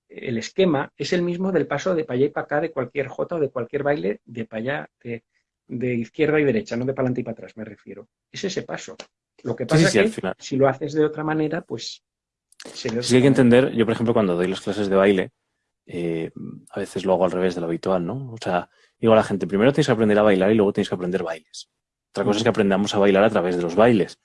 el esquema es el mismo del paso de para allá y para acá de cualquier jota o de cualquier baile de para allá, de, izquierda y derecha, no de para adelante y para atrás, me refiero. Es ese paso. Lo que pasa es que si lo haces de otra manera, pues... sí, hay que entender, yo por ejemplo cuando doy las clases de baile, eh, a veces lo hago al revés de lo habitual, ¿no? O sea, digo a la gente, primero tienes que aprender a bailar y luego tienes que aprender bailes. Otra cosa es que aprendamos a bailar a través de los bailes.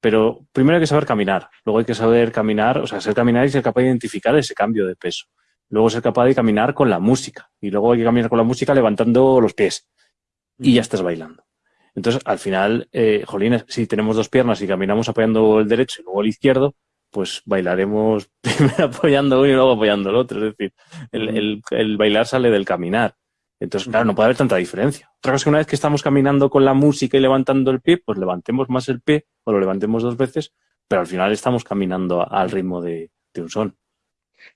Pero primero hay que saber caminar, luego hay que saber caminar, o sea, ser caminar y ser capaz de identificar ese cambio de peso. Luego ser capaz de caminar con la música y luego hay que caminar con la música levantando los pies y ya estás bailando. Entonces, al final, eh, jolines, si tenemos dos piernas y caminamos apoyando el derecho y luego el izquierdo, pues bailaremos primero apoyando uno y luego apoyando el otro. Es decir, el, el, bailar sale del caminar. Entonces, claro, no puede haber tanta diferencia. Otra cosa es que una vez que estamos caminando con la música y levantando el pie, pues levantemos más el pie o lo levantemos dos veces, pero al final estamos caminando al ritmo de, de un son.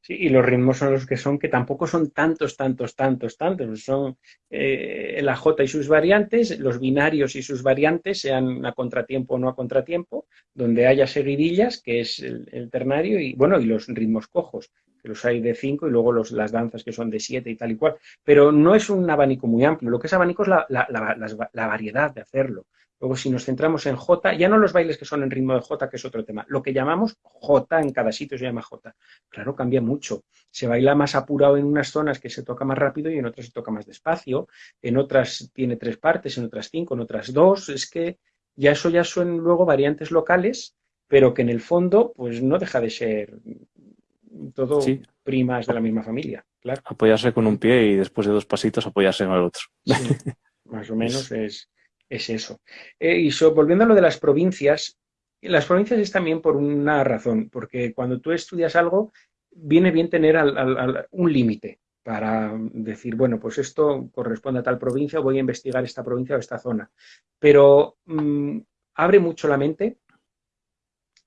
Sí, y los ritmos son los que son, que tampoco son tantos, tantos, tantos, tantos. Son eh, la J y sus variantes, los binarios y sus variantes, sean a contratiempo o no a contratiempo, donde haya seguidillas, que es el, ternario, y bueno, y los ritmos cojos, que los hay de cinco, y luego los, las danzas que son de siete y tal y cual. Pero no es un abanico muy amplio. Lo que es abanico es la, la variedad de hacerlo. Luego, si nos centramos en J, ya no los bailes que son en ritmo de J, que es otro tema, lo que llamamos J, en cada sitio se llama J. Claro, cambia mucho. Se baila más apurado en unas zonas que se toca más rápido y en otras se toca más despacio. En otras tiene tres partes, en otras cinco, en otras dos. Es que ya eso ya son luego variantes locales, pero que en el fondo, pues no deja de ser todo primas de la misma familia. Claro. Apoyarse con un pie y después de dos pasitos apoyarse en el otro. más o menos es es eso. Eh, y volviendo a lo de las provincias, las provincias es también por una razón, porque cuando tú estudias algo, viene bien tener un límite para decir, bueno, pues esto corresponde a tal provincia, voy a investigar esta provincia o esta zona. Pero mm, abre mucho la mente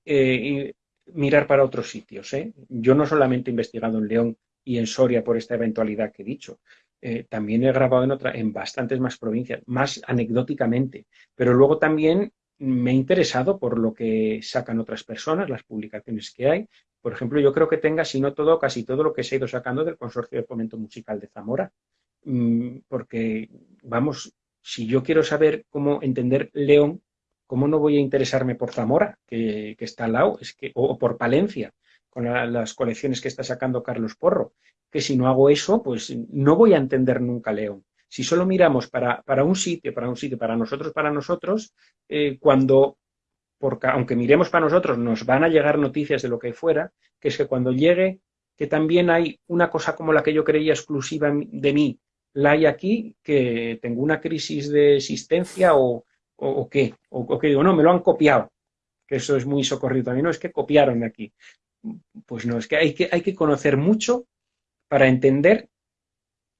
eh, y mirar para otros sitios. ¿eh? Yo no solamente he investigado en León y en Soria por esta eventualidad que he dicho, eh, también he grabado en, otra, en bastantes más provincias, más anecdóticamente, pero luego también me he interesado por lo que sacan otras personas, las publicaciones que hay. Por ejemplo, yo creo que tenga, si no todo, casi todo lo que se ha ido sacando del Consorcio de Fomento Musical de Zamora. Mm, porque, vamos, si yo quiero saber cómo entender León, ¿cómo no voy a interesarme por Zamora, que, está al lado, es que, o, por Palencia, con las colecciones que está sacando Carlos Porro? Que si no hago eso, pues no voy a entender nunca León. Si solo miramos para, un sitio, para un sitio, para nosotros, para nosotros, eh, cuando, porque aunque miremos para nosotros, nos van a llegar noticias de lo que fuera, que es que cuando llegue, que también hay una cosa como la que yo creía exclusiva de mí, la hay aquí, que tengo una crisis de existencia o, o, qué, o, que digo, no, me lo han copiado, que eso es muy socorrido también, no, es que copiaron de aquí. Pues no, es que hay que, hay que conocer mucho para entender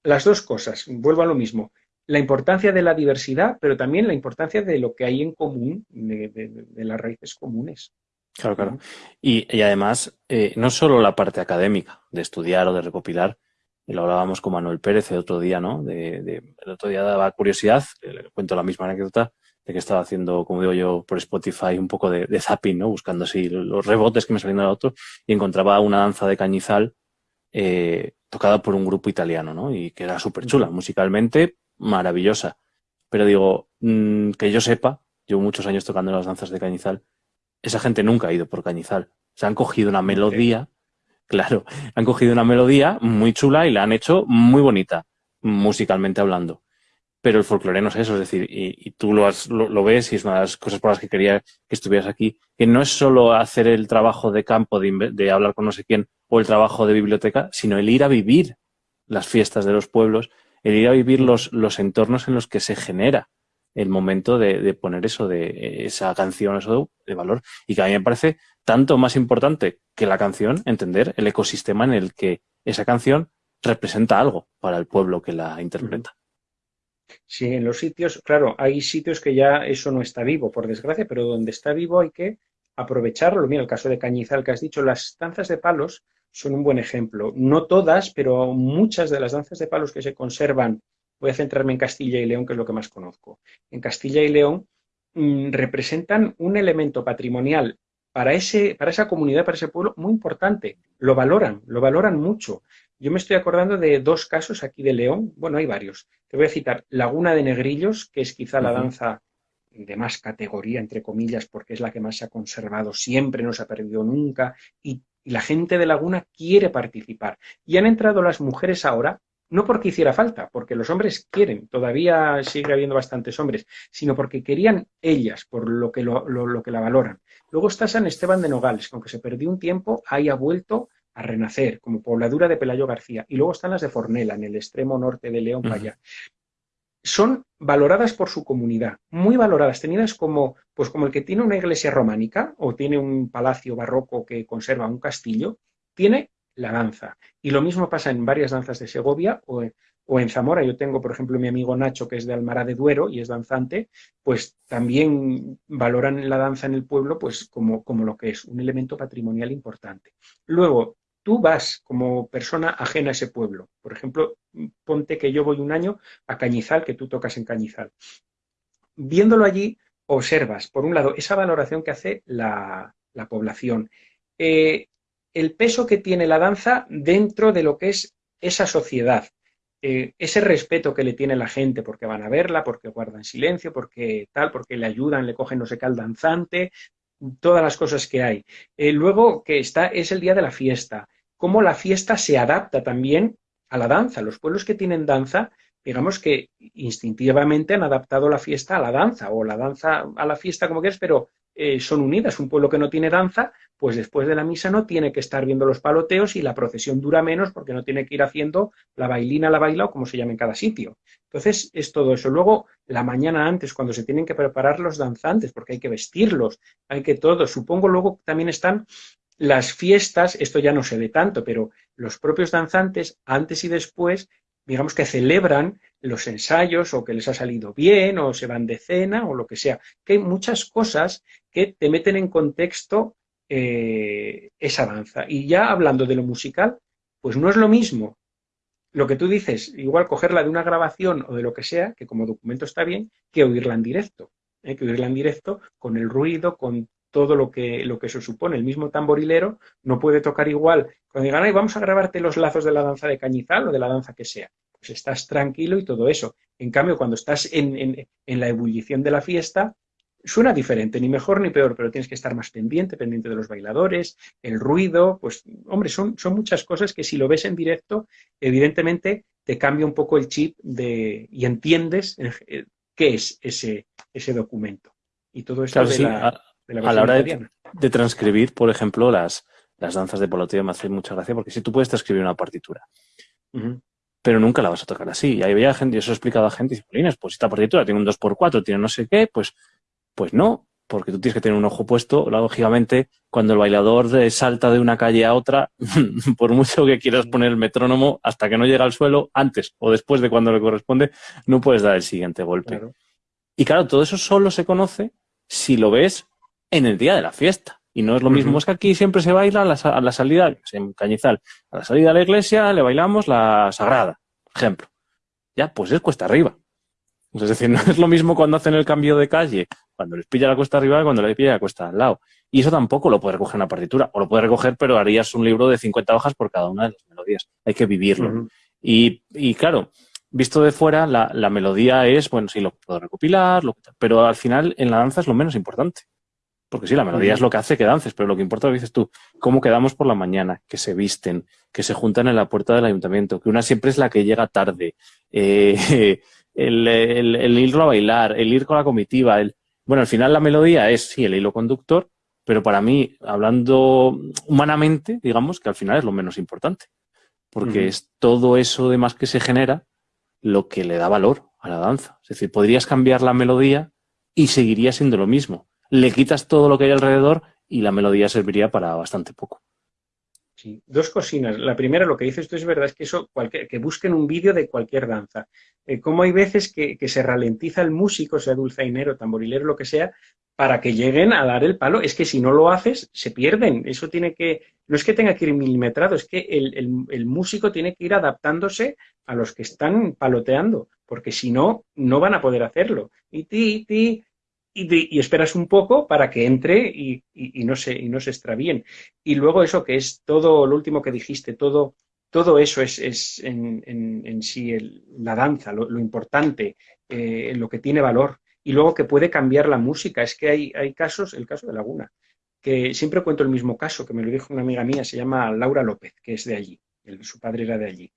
las dos cosas. Vuelvo a lo mismo. La importancia de la diversidad, pero también la importancia de lo que hay en común, de, las raíces comunes. Claro, claro. Y, además, eh, no solo la parte académica, de estudiar o de recopilar, y lo hablábamos con Manuel Pérez el otro día, ¿no? De, el otro día daba curiosidad, le cuento la misma anécdota, de que estaba haciendo, como digo yo, por Spotify un poco de, zapping, ¿no? Buscando así los rebotes que me salían del otro y encontraba una danza de cañizal eh, tocada por un grupo italiano, ¿no? Y que era súper chula, musicalmente maravillosa. Pero digo, mm, que yo sepa, llevo muchos años tocando las danzas de Cañizal, esa gente nunca ha ido por Cañizal. Se han cogido una melodía, claro, han cogido una melodía muy chula y la han hecho muy bonita, musicalmente hablando. Pero el folclore no es eso, es decir, y, tú lo, lo, ves y es una de las cosas por las que quería que estuvieras aquí, que no es solo hacer el trabajo de campo, de, de hablar con no sé quién, o el trabajo de biblioteca, sino el ir a vivir las fiestas de los pueblos, el ir a vivir los, los entornos en los que se genera el momento de, poner eso de esa canción, eso de valor. Y que a mí me parece tanto más importante que la canción, entender el ecosistema en el que esa canción representa algo para el pueblo que la interpreta. Sí, en los sitios, claro, hay sitios que ya eso no está vivo, por desgracia, pero donde está vivo hay que aprovecharlo. Mira, el caso de Cañizal que has dicho, las danzas de palos son un buen ejemplo. No todas, pero muchas de las danzas de palos que se conservan, voy a centrarme en Castilla y León, que es lo que más conozco. En Castilla y León mm, representan un elemento patrimonial para, ese, para esa comunidad, para ese pueblo, muy importante. Lo valoran, lo valoran mucho. Yo me estoy acordando de dos casos aquí de León, bueno, hay varios. Te voy a citar Laguna de Negrillos, que es quizá la danza de más categoría, entre comillas, porque es la que más se ha conservado siempre, no se ha perdido nunca, y y la gente de Laguna quiere participar. Y han entrado las mujeres ahora, no porque hiciera falta, porque los hombres quieren, todavía sigue habiendo bastantes hombres, sino porque querían ellas, por lo que, lo, que la valoran. Luego está San Esteban de Nogales, que aunque se perdió un tiempo, ahí ha vuelto a renacer, como pobladura de Pelayo García. Y luego están las de Fornela, en el extremo norte de León, para allá. son valoradas por su comunidad, muy valoradas, tenidas como, pues como el que tiene una iglesia románica o tiene un palacio barroco que conserva un castillo, tiene la danza. Y lo mismo pasa en varias danzas de Segovia o en, o en Zamora. Yo tengo, por ejemplo, mi amigo Nacho, que es de Almará de Duero y es danzante, pues también valoran la danza en el pueblo pues como, como lo que es, un elemento patrimonial importante. Luego, tú vas como persona ajena a ese pueblo. Por ejemplo, ponte que yo voy un año a Cañizal, que tú tocas en Cañizal. Viéndolo allí, observas, por un lado, esa valoración que hace la, población, eh, el peso que tiene la danza dentro de lo que es esa sociedad, eh, ese respeto que le tiene la gente porque van a verla, porque guardan silencio, porque tal, porque le ayudan, le cogen no sé qué al danzante, todas las cosas que hay. Eh, luego que está, es el día de la fiesta cómo la fiesta se adapta también a la danza. Los pueblos que tienen danza, digamos que instintivamente han adaptado la fiesta a la danza, o la danza a la fiesta como quieras, pero eh, son unidas. Un pueblo que no tiene danza, pues después de la misa no tiene que estar viendo los paloteos y la procesión dura menos porque no tiene que ir haciendo la bailina, la baila o como se llama en cada sitio. Entonces es todo eso. Luego, la mañana antes, cuando se tienen que preparar los danzantes, porque hay que vestirlos, hay que todo. Supongo luego también están las fiestas, esto ya no se ve tanto, pero los propios danzantes, antes y después, digamos que celebran los ensayos o que les ha salido bien o se van de cena o lo que sea. Que hay muchas cosas que te meten en contexto eh, esa danza. Y ya hablando de lo musical, pues no es lo mismo lo que tú dices, igual cogerla de una grabación o de lo que sea, que como documento está bien, que oírla en directo. ¿eh? que oírla en directo con el ruido, con todo lo que, lo que eso supone. El mismo tamborilero no puede tocar igual. Cuando digan, ay, vamos a grabarte los lazos de la danza de cañizal o de la danza que sea. Pues estás tranquilo y todo eso. En cambio, cuando estás en, la ebullición de la fiesta, suena diferente, ni mejor ni peor, pero tienes que estar más pendiente, pendiente de los bailadores, el ruido, pues, hombre, son, son muchas cosas que si lo ves en directo, evidentemente te cambia un poco el chip de, y entiendes eh, qué es ese, ese documento. Y todo eso de la a la hora de, transcribir, por ejemplo, las, las danzas de poloteo me hace mucha gracia porque si tú puedes transcribir una partitura, pero nunca la vas a tocar así. Y ahí veía gente, y eso he explicado a gente, y dice, pues esta partitura tiene un 2x4, tiene no sé qué, pues, pues no, porque tú tienes que tener un ojo puesto. Lógicamente, cuando el bailador salta de una calle a otra, por mucho que quieras poner el metrónomo, hasta que no llega al suelo, antes o después de cuando le corresponde, no puedes dar el siguiente golpe. Y claro, todo eso solo se conoce si lo ves en el día de la fiesta. Y no es lo mismo, es que aquí siempre se baila a la, salida, en Cañizal, a la salida de la iglesia le bailamos la sagrada, por ejemplo. Ya, pues es cuesta arriba. Es decir, no es lo mismo cuando hacen el cambio de calle, cuando les pilla la cuesta arriba y cuando les pilla la cuesta al lado. Y eso tampoco lo puede recoger una partitura, o lo puede recoger, pero harías un libro de 50 hojas por cada una de las melodías. Hay que vivirlo. y, y, claro, visto de fuera, la, la, melodía es, bueno, sí, lo puedo recopilar, lo, pero al final en la danza es lo menos importante. Porque sí, la melodía es lo que hace que dances, pero lo que importa, lo dices tú, cómo quedamos por la mañana, que se visten, que se juntan en la puerta del ayuntamiento, que una siempre es la que llega tarde, eh, el, ir a bailar, el ir con la comitiva. El... Bueno, al final la melodía es, sí, el hilo conductor, pero para mí, hablando humanamente, digamos que al final es lo menos importante. Porque es todo eso de más que se genera lo que le da valor a la danza. Es decir, podrías cambiar la melodía y seguiría siendo lo mismo le quitas todo lo que hay alrededor y la melodía serviría para bastante poco. Sí, dos cocinas. La primera, lo que dices tú es verdad, es que eso, que busquen un vídeo de cualquier danza. Eh, como hay veces que, se ralentiza el músico, sea dulzainero, tamborilero, lo que sea, para que lleguen a dar el palo. Es que si no lo haces, se pierden. Eso tiene que, no es que tenga que ir milimetrado, es que el, el músico tiene que ir adaptándose a los que están paloteando, porque si no, no van a poder hacerlo. Y ti, ti, y, esperas un poco para que entre y, no se, y no se extravíen. Y luego eso que es todo lo último que dijiste, todo, todo eso es, es en, en, sí la danza, lo, importante, eh, lo que tiene valor. Y luego que puede cambiar la música. Es que hay, hay casos, el caso de Laguna, que siempre cuento el mismo caso, que me lo dijo una amiga mía, se llama Laura López, que es de allí, su padre era de allí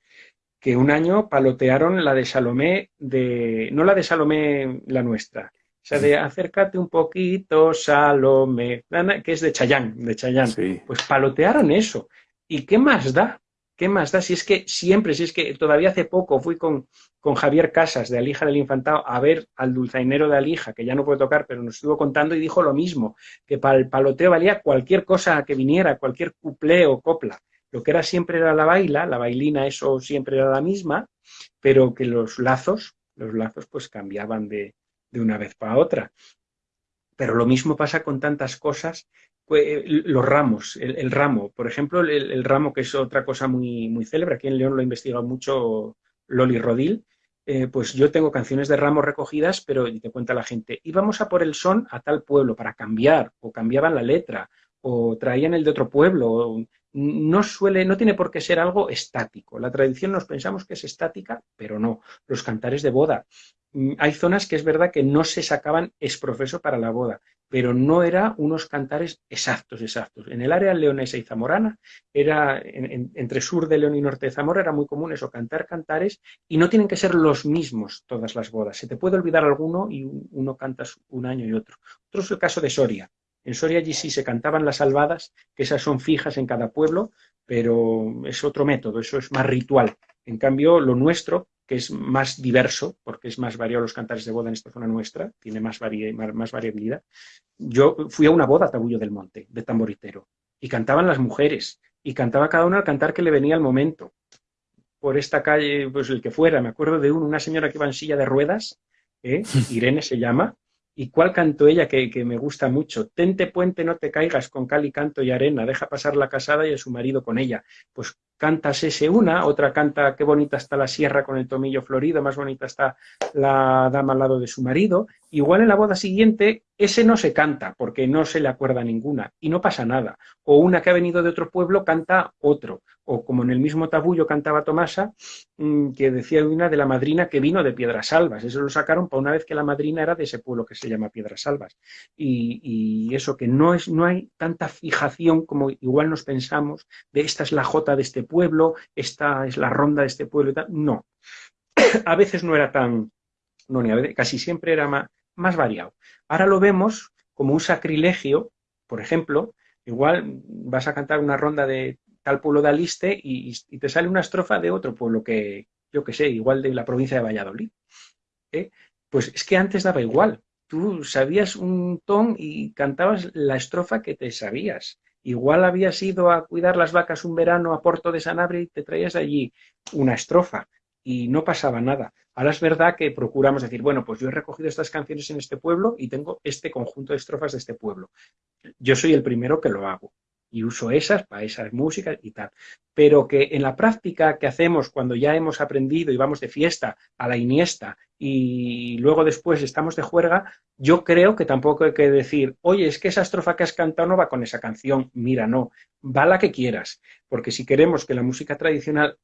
que un año palotearon la de Salomé, de, no la de Salomé la nuestra, sea, de acércate un poquito, Salome, que es de Chayán, de Chayán. Pues palotearon eso. ¿Y qué más da ¿Qué más da? Si es que siempre, si es que todavía hace poco fui con, con Javier Casas de Alija del Infantado a ver al dulzainero de Alija, que ya no puede tocar, pero nos estuvo contando y dijo lo mismo, que para el paloteo valía cualquier cosa que viniera, cualquier cuplé o copla. Lo que era siempre era la baila, la bailina, eso siempre era la misma, pero que los lazos, los lazos pues cambiaban de, de una vez para otra. Pero lo mismo pasa con tantas cosas pues, los ramos, el, ramo, por ejemplo, el, ramo que es otra cosa muy, muy célebre, aquí en León lo ha investigado mucho Loli Rodil, eh, pues yo tengo canciones de ramos recogidas, pero te cuenta la gente, íbamos a por el son a tal pueblo para cambiar, o cambiaban la letra, o traían el de otro pueblo, no suele, no tiene por qué ser algo estático. La tradición nos pensamos que es estática, pero no. Los cantares de boda. Mm, hay zonas que es verdad que no se sacaban exprofeso para la boda pero no era unos cantares exactos, exactos. En el área leonesa y zamorana, era entre sur de León y norte de Zamora, era muy común eso, cantar cantares, y no tienen que ser los mismos todas las bodas. Se te puede olvidar alguno y uno cantas un año y otro. Otro es el caso de Soria. En Soria allí sí se cantaban las salvadas, que esas son fijas en cada pueblo, pero es otro método, eso es más ritual. En cambio, lo nuestro, que es más diverso, porque es más variado los cantares de boda en esta zona nuestra, tiene más, más, variabilidad. Yo fui a una boda a Tabullo del Monte, de tamboritero, y cantaban las mujeres, y cantaba cada una al cantar que le venía al momento. Por esta calle, pues el que fuera, me acuerdo de una señora que iba en silla de ruedas, ¿eh? Irene se llama, ¿Y cuál canto ella que, que, me gusta mucho? Tente puente, no te caigas con cal y canto y arena, deja pasar la casada y a su marido con ella. Pues cantas ese una, otra canta qué bonita está la sierra con el tomillo florido, más bonita está la dama al lado de su marido. Igual en la boda siguiente ese no se canta porque no se le acuerda ninguna y no pasa nada. O una que ha venido de otro pueblo canta otro. O como en el mismo tabullo cantaba Tomasa, mm, que decía una de la madrina que vino de Piedras Albas. Eso lo sacaron para una vez que la madrina era de ese pueblo que se llama Piedras Albas. Y, eso que no, es, no hay tanta fijación como igual nos pensamos de esta es la jota de este pueblo, esta es la ronda de este pueblo y tal. No. a veces no era tan, no, casi siempre era más, más variado. Ahora lo vemos como un sacrilegio, por ejemplo, igual vas a cantar una ronda de tal pueblo de Aliste y, te sale una estrofa de otro pueblo que, yo que sé, igual de la provincia de Valladolid. ¿eh? Pues es que antes daba igual. Tú sabías un ton y cantabas la estrofa que te sabías. Igual habías ido a cuidar las vacas un verano a Porto de Sanabria y te traías allí una estrofa y no pasaba nada. Ahora es verdad que procuramos decir, bueno, pues yo he recogido estas canciones en este pueblo y tengo este conjunto de estrofas de este pueblo. Yo soy el primero que lo hago y uso esas para esas músicas y tal. Pero que en la práctica que hacemos cuando ya hemos aprendido y vamos de fiesta a la iniesta y luego después estamos de juerga, yo creo que tampoco hay que decir, oye, es que esa estrofa que has cantado no va con esa canción. Mira, no, va la que quieras. Porque si queremos que la música tradicional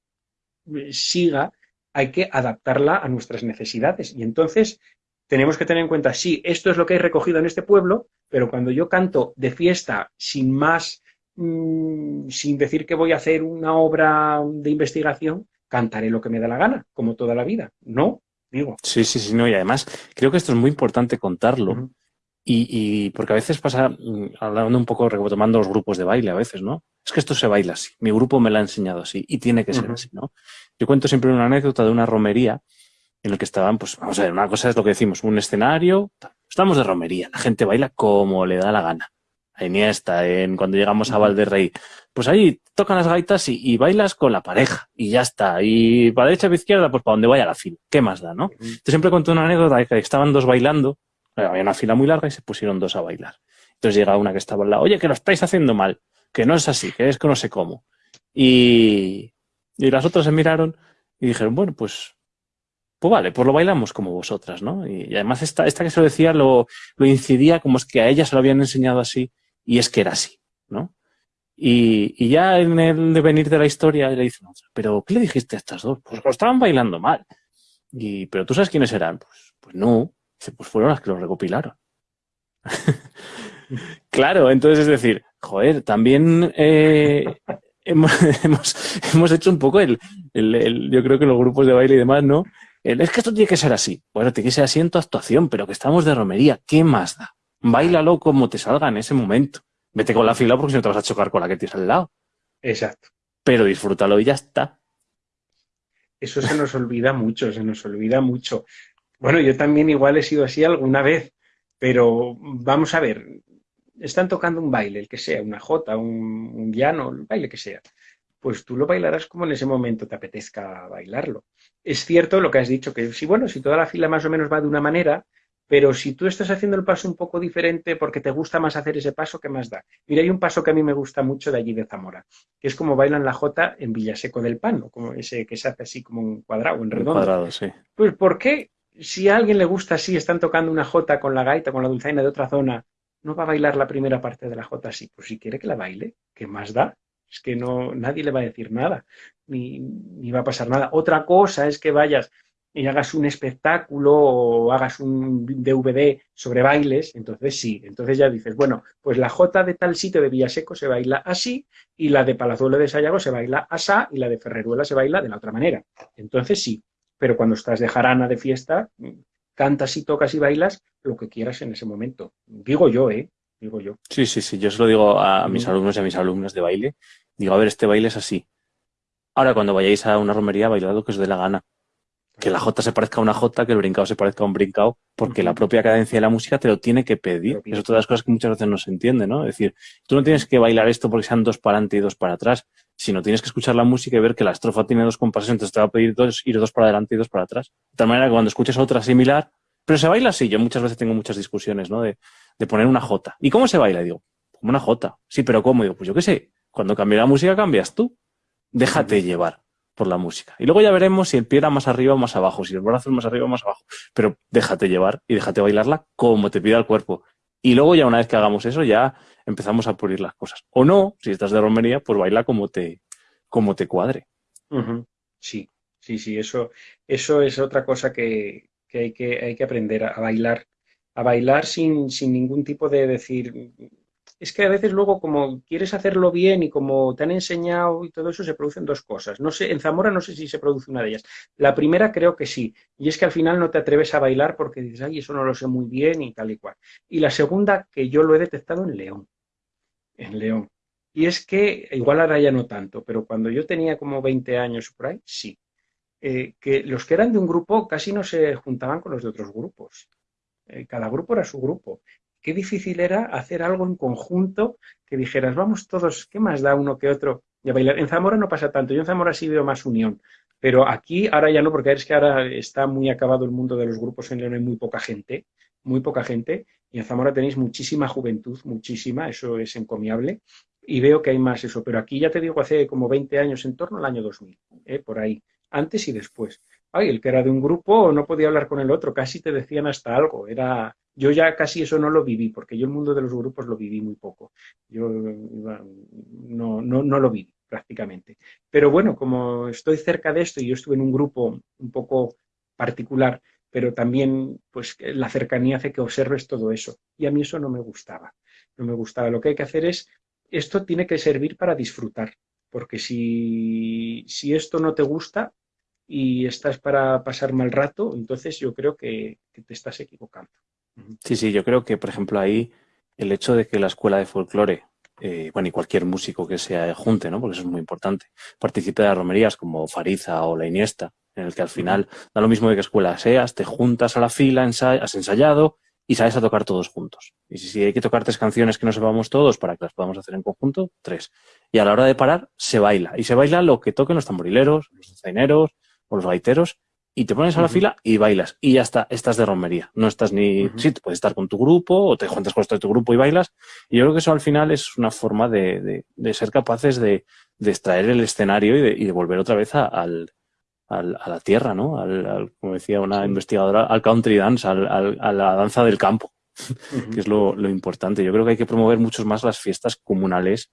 eh, siga, hay que adaptarla a nuestras necesidades. Y entonces tenemos que tener en cuenta, sí, esto es lo que hay recogido en este pueblo, pero cuando yo canto de fiesta sin más Mm, sin decir que voy a hacer una obra de investigación, cantaré lo que me da la gana, como toda la vida. No, digo. Sí, sí, sí, no, y además creo que esto es muy importante contarlo. y, porque a veces pasa, mm, hablando un poco, retomando los grupos de baile a veces, ¿no? Es que esto se baila así, mi grupo me lo ha enseñado así y tiene que ser así, ¿no? Yo cuento siempre una anécdota de una romería en la que estaban, pues, vamos a ver, una cosa es lo que decimos, un escenario, estamos de romería, la gente baila como le da la gana a Iniesta, en cuando llegamos a Valderrey, pues ahí tocan las gaitas y, bailas con la pareja y ya está. Y para derecha o izquierda, pues para donde vaya la fila. ¿Qué más da, no? Yo siempre cuento una anécdota de que estaban dos bailando, había una fila muy larga y se pusieron dos a bailar. Entonces llega una que estaba al lado, oye, que lo estáis haciendo mal, que no es así, que es que no sé cómo. Y, y las otras se miraron y dijeron, bueno, pues pues vale, pues lo bailamos como vosotras, ¿no? Y, además esta, esta que se lo decía lo, lo incidía como es que a ella se lo habían enseñado así y es que era así, ¿no? Y, y ya en el devenir de la historia le dicen, pero ¿qué le dijiste a estas dos? Pues lo estaban bailando mal. Y, pero tú sabes quiénes eran? Pues, pues no. Dice, pues fueron las que lo recopilaron. claro, entonces es decir, joder, también eh, hemos, hemos, hemos, hecho un poco el, el, el, yo creo que los grupos de baile y demás, ¿no? El, es que esto tiene que ser así. Bueno, tiene que ser así en tu actuación, pero que estamos de romería, ¿qué más da? Báilalo como te salga en ese momento. Vete con la fila porque si no te vas a chocar con la que tienes al lado. Exacto. pero disfrútalo y ya está. Eso se nos olvida mucho, se nos olvida mucho. Bueno, yo también igual he sido así alguna vez, pero vamos a ver, están tocando un baile, el que sea, una jota, un, un piano, el baile que sea, pues tú lo bailarás como en ese momento te apetezca bailarlo. Es cierto lo que has dicho, que si bueno, si toda la fila más o menos va de una manera, pero si tú estás haciendo el paso un poco diferente porque te gusta más hacer ese paso, ¿qué más da? Mira, hay un paso que a mí me gusta mucho de allí de Zamora, que es como bailan la jota en Villaseco del Pano, como ese que se hace así como un cuadrado, en redondo. cuadrado, sí. Pues ¿por qué si a alguien le gusta así, están tocando una jota con la gaita, con la dulzaina de otra zona, no va a bailar la primera parte de la jota así? Pues si quiere que la baile, ¿qué más da? Es que no, nadie le va a decir nada, ni, ni va a pasar nada. Otra cosa es que vayas y hagas un espectáculo o hagas un DVD sobre bailes, entonces sí, entonces ya dices, bueno, pues la Jota de tal sitio de Villaseco se baila así y la de Palazuelo de Sayago se baila asá y la de Ferreruela se baila de la otra manera. Entonces sí, pero cuando estás de jarana de fiesta, cantas y tocas y bailas lo que quieras en ese momento. Digo yo, ¿eh? Digo yo. Sí, sí, sí, yo se lo digo a mis alumnos y a mis alumnas de baile. Digo, a ver, este baile es así. Ahora, cuando vayáis a una romería, bailad lo que os dé la gana que la J se parezca a una J, que el brincado se parezca a un brincado, porque la propia cadencia de la música te lo tiene que pedir. Es otra de las cosas que muchas veces no se entiende, ¿no? Es decir, tú no tienes que bailar esto porque sean dos para adelante y dos para atrás, sino tienes que escuchar la música y ver que la estrofa tiene dos compases, entonces te va a pedir dos, ir dos para adelante y dos para atrás. De tal manera que cuando escuches otra similar, pero se baila así. Yo muchas veces tengo muchas discusiones, ¿no? De, de poner una J. ¿Y cómo se baila? Y digo, como una J. Sí, pero ¿cómo? Y digo, pues yo qué sé. Cuando cambie la música cambias tú. Déjate llevar por la música. Y luego ya veremos si el pie era más arriba o más abajo, si el brazo es más arriba o más abajo. Pero déjate llevar y déjate bailarla como te pida el cuerpo. Y luego ya una vez que hagamos eso, ya empezamos a pulir las cosas. O no, si estás de romería, pues baila como te, como te cuadre. Sí, sí, sí, eso, eso es otra cosa que, que, hay, que hay que aprender a bailar. A bailar sin, sin ningún tipo de decir, es que a veces luego como quieres hacerlo bien y como te han enseñado y todo eso, se producen dos cosas. No sé, en Zamora no sé si se produce una de ellas. La primera creo que sí, y es que al final no te atreves a bailar porque dices, ay, eso no lo sé muy bien y tal y cual. Y la segunda, que yo lo he detectado en León, en León. Y es que, igual ahora ya no tanto, pero cuando yo tenía como 20 años por ahí, sí. Eh, que los que eran de un grupo casi no se juntaban con los de otros grupos. Eh, cada grupo era su grupo qué difícil era hacer algo en conjunto que dijeras, vamos todos, ¿qué más da uno que otro? Y a bailar. En Zamora no pasa tanto, yo en Zamora sí veo más unión, pero aquí ahora ya no, porque es que ahora está muy acabado el mundo de los grupos en León, hay muy poca gente, muy poca gente, y en Zamora tenéis muchísima juventud, muchísima, eso es encomiable, y veo que hay más eso, pero aquí ya te digo, hace como 20 años, en torno al año 2000, ¿eh? por ahí, antes y después. Ay, el que era de un grupo no podía hablar con el otro, casi te decían hasta algo, era yo ya casi eso no lo viví, porque yo el mundo de los grupos lo viví muy poco. Yo no, no, no lo viví prácticamente. Pero bueno, como estoy cerca de esto y yo estuve en un grupo un poco particular, pero también pues la cercanía hace que observes todo eso. Y a mí eso no me gustaba. No me gustaba. Lo que hay que hacer es, esto tiene que servir para disfrutar, porque si, si esto no te gusta y estás para pasar mal rato, entonces yo creo que te estás equivocando. Sí, sí, yo creo que, por ejemplo, ahí el hecho de que la escuela de folclore, eh, bueno, y cualquier músico que se junte, ¿no? Porque eso es muy importante, participe de las romerías como Fariza o La Iniesta, en el que al final da lo mismo de qué escuela seas, te juntas a la fila, has ensayado y sabes a tocar todos juntos. Y si, hay que tocar tres canciones que no sepamos todos para que las podamos hacer en conjunto, tres. Y a la hora de parar, se baila. Y se baila lo que toquen los tamborileros, los zaineros o los gaiteros, y te pones a la fila y bailas. Y ya está, estás de romería. No estás ni... Sí, te puedes estar con tu grupo o te juntas con tu grupo y bailas. Y yo creo que eso al final es una forma de, de, ser capaces de, de, extraer el escenario y de, y volver otra vez a, al, al, a la tierra, ¿no? Al, como decía una investigadora, al country dance, al, a la danza del campo, que es lo, lo, importante. Yo creo que hay que promover mucho más las fiestas comunales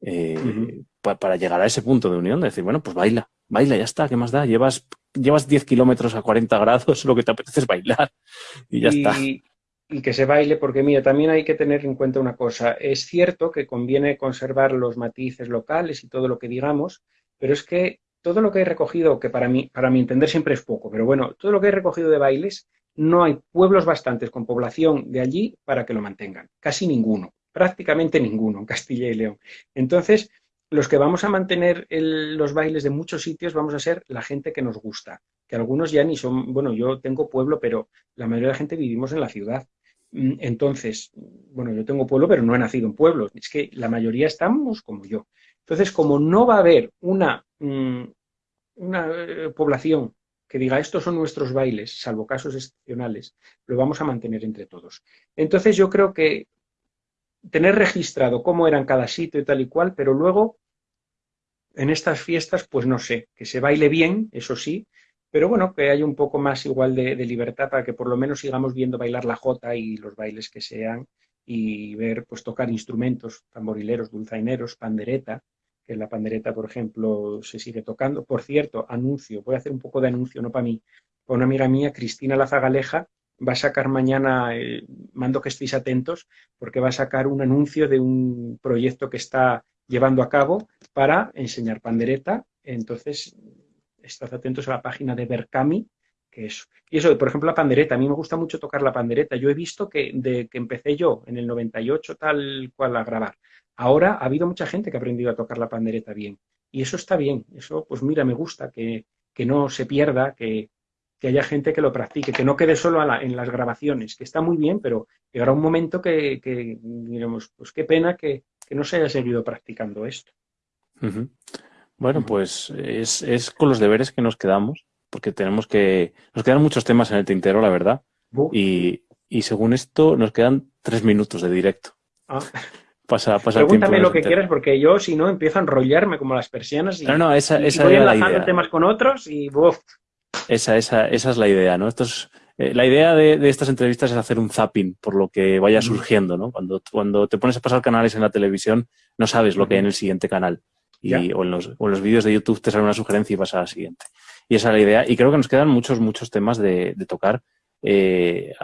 eh, para llegar a ese punto de unión, de decir, bueno, pues baila, baila, ya está, ¿qué más da? Llevas llevas 10 kilómetros a 40 grados, lo que te apetece es bailar y ya está. Y que se baile, porque mira, también hay que tener en cuenta una cosa. Es cierto que conviene conservar los matices locales y todo lo que digamos, pero es que todo lo que he recogido, que para mí, para mi entender siempre es poco, pero bueno, todo lo que he recogido de bailes, no hay pueblos bastantes con población de allí para que lo mantengan. Casi ninguno, prácticamente ninguno en Castilla y León. Entonces, los que vamos a mantener los bailes de muchos sitios vamos a ser la gente que nos gusta, que algunos ya ni son, bueno, yo tengo pueblo, pero la mayoría de la gente vivimos en la ciudad. Mm, entonces, bueno, yo tengo pueblo, pero no he nacido en pueblos, es que la mayoría estamos como yo. Entonces, como no va a haber una, mm, una eh, población que diga estos son nuestros bailes, salvo casos excepcionales, lo vamos a mantener entre todos. Entonces yo creo que tener registrado cómo eran cada sitio y tal y cual, pero luego en estas fiestas, pues no sé, que se baile bien, eso sí, pero bueno, que haya un poco más igual de, libertad para que por lo menos sigamos viendo bailar la jota y los bailes que sean y ver, pues tocar instrumentos, tamborileros, dulzaineros, pandereta, que la pandereta, por ejemplo, se sigue tocando. Por cierto, anuncio, voy a hacer un poco de anuncio, no para mí, para una amiga mía, Cristina Lazagaleja, va a sacar mañana, eh, mando que estéis atentos, porque va a sacar un anuncio de un proyecto que está llevando a cabo para enseñar pandereta. Entonces, estad atentos a la página de Berkami, que es... Y eso, por ejemplo, la pandereta. A mí me gusta mucho tocar la pandereta. Yo he visto que de que empecé yo en el 98 tal cual a grabar, ahora ha habido mucha gente que ha aprendido a tocar la pandereta bien. Y eso está bien. Eso, pues mira, me gusta que, que no se pierda, que, que haya gente que lo practique, que no quede solo en las grabaciones, que está muy bien, pero llegará un momento que, que diremos, pues qué pena que, que, no se haya seguido practicando esto. Bueno, pues es, es, con los deberes que nos quedamos, porque tenemos que... Nos quedan muchos temas en el tintero, la verdad. Y, y, según esto, nos quedan tres minutos de directo. Ah. Pasa, pasa Pregúntame lo que quieras, porque yo, si no, empiezo a enrollarme como las persianas y, no, no, esa, esa voy enlazando temas con otros y... Esa, esa, esa es la idea, ¿no? Esto eh, la idea de, estas entrevistas es hacer un zapping por lo que vaya surgiendo, ¿no? Cuando, cuando te pones a pasar canales en la televisión, no sabes lo que hay en el siguiente canal. Y, o, en los, o los vídeos de YouTube te sale una sugerencia y vas a la siguiente. Y esa es la idea. Y creo que nos quedan muchos, muchos temas de, tocar. Eh,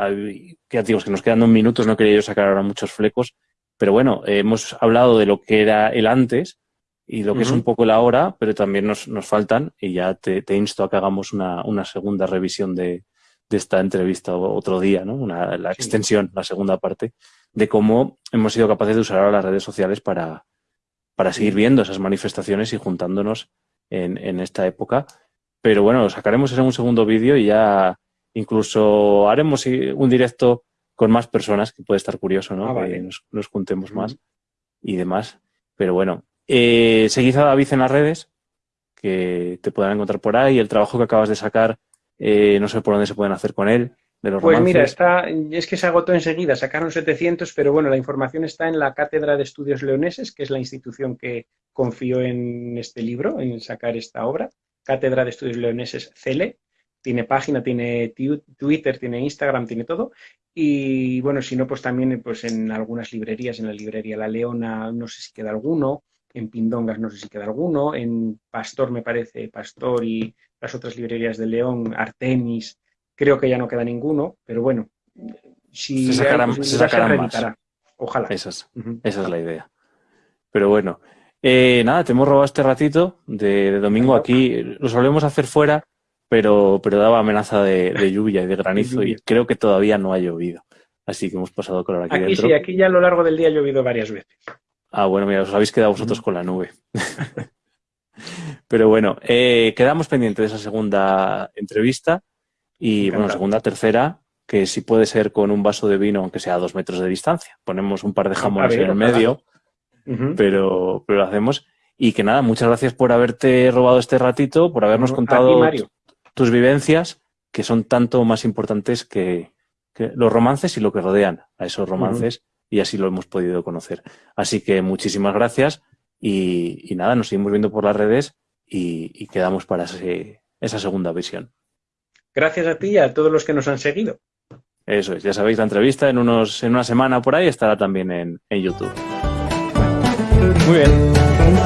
que digo, que nos quedan dos minutos, no quería yo sacar ahora muchos flecos. Pero bueno, hemos hablado de lo que era el antes, y lo que es un poco la hora, pero también nos, nos faltan y ya te, te, insto a que hagamos una, una segunda revisión de, de, esta entrevista otro día, ¿no? Una, la extensión, la segunda parte, de cómo hemos sido capaces de usar ahora las redes sociales para, para seguir viendo esas manifestaciones y juntándonos en, en esta época. Pero bueno, lo sacaremos en un segundo vídeo y ya incluso haremos un directo con más personas, que puede estar curioso, ¿no? Ah, que nos, nos, juntemos más y demás. Pero bueno, eh, seguid a David en las redes, que te puedan encontrar por ahí. El trabajo que acabas de sacar, eh, no sé por dónde se pueden hacer con él. pues mira, está, es que se agotó enseguida, sacaron 700, pero bueno, la información está en la Cátedra de Estudios Leoneses, que es la institución que confió en este libro, en sacar esta obra. Cátedra de Estudios Leoneses CELE, tiene página, tiene Twitter, tiene Instagram, tiene todo. Y bueno, si no, pues también pues en algunas librerías, en la librería La Leona, no sé si queda alguno, en Pindongas no sé si queda alguno, en Pastor me parece, Pastor y las otras librerías de León, Artemis, creo que ya no queda ninguno, pero bueno, si se sacarán, se sacarán más. Ojalá. Esa es, esa es la idea. Pero bueno, eh, nada, te hemos robado este ratito de, domingo aquí. Lo solemos hacer fuera, pero, pero daba amenaza de, lluvia y de granizo y creo que todavía no ha llovido. Así que hemos pasado con aquí, aquí Sí, aquí ya a lo largo del día ha llovido varias veces. Ah, bueno, mira, os habéis quedado vosotros con la nube. Pero bueno, eh, quedamos pendientes de esa segunda entrevista y, bueno, segunda, tercera, que si puede ser con un vaso de vino, aunque sea a dos metros de distancia. Ponemos un par de jamones en el medio, pero, pero lo hacemos. Y que nada, muchas gracias por haberte robado este ratito, por habernos contado tus vivencias, que son tanto más importantes que, los romances y lo que rodean a esos romances y así lo hemos podido conocer. Así que muchísimas gracias y, nada, nos seguimos viendo por las redes y, quedamos para esa segunda visión. Gracias a ti y a todos los que nos han seguido. Eso es, ya sabéis, la entrevista en, unos, en una semana por ahí estará también en, en YouTube. Muy bien.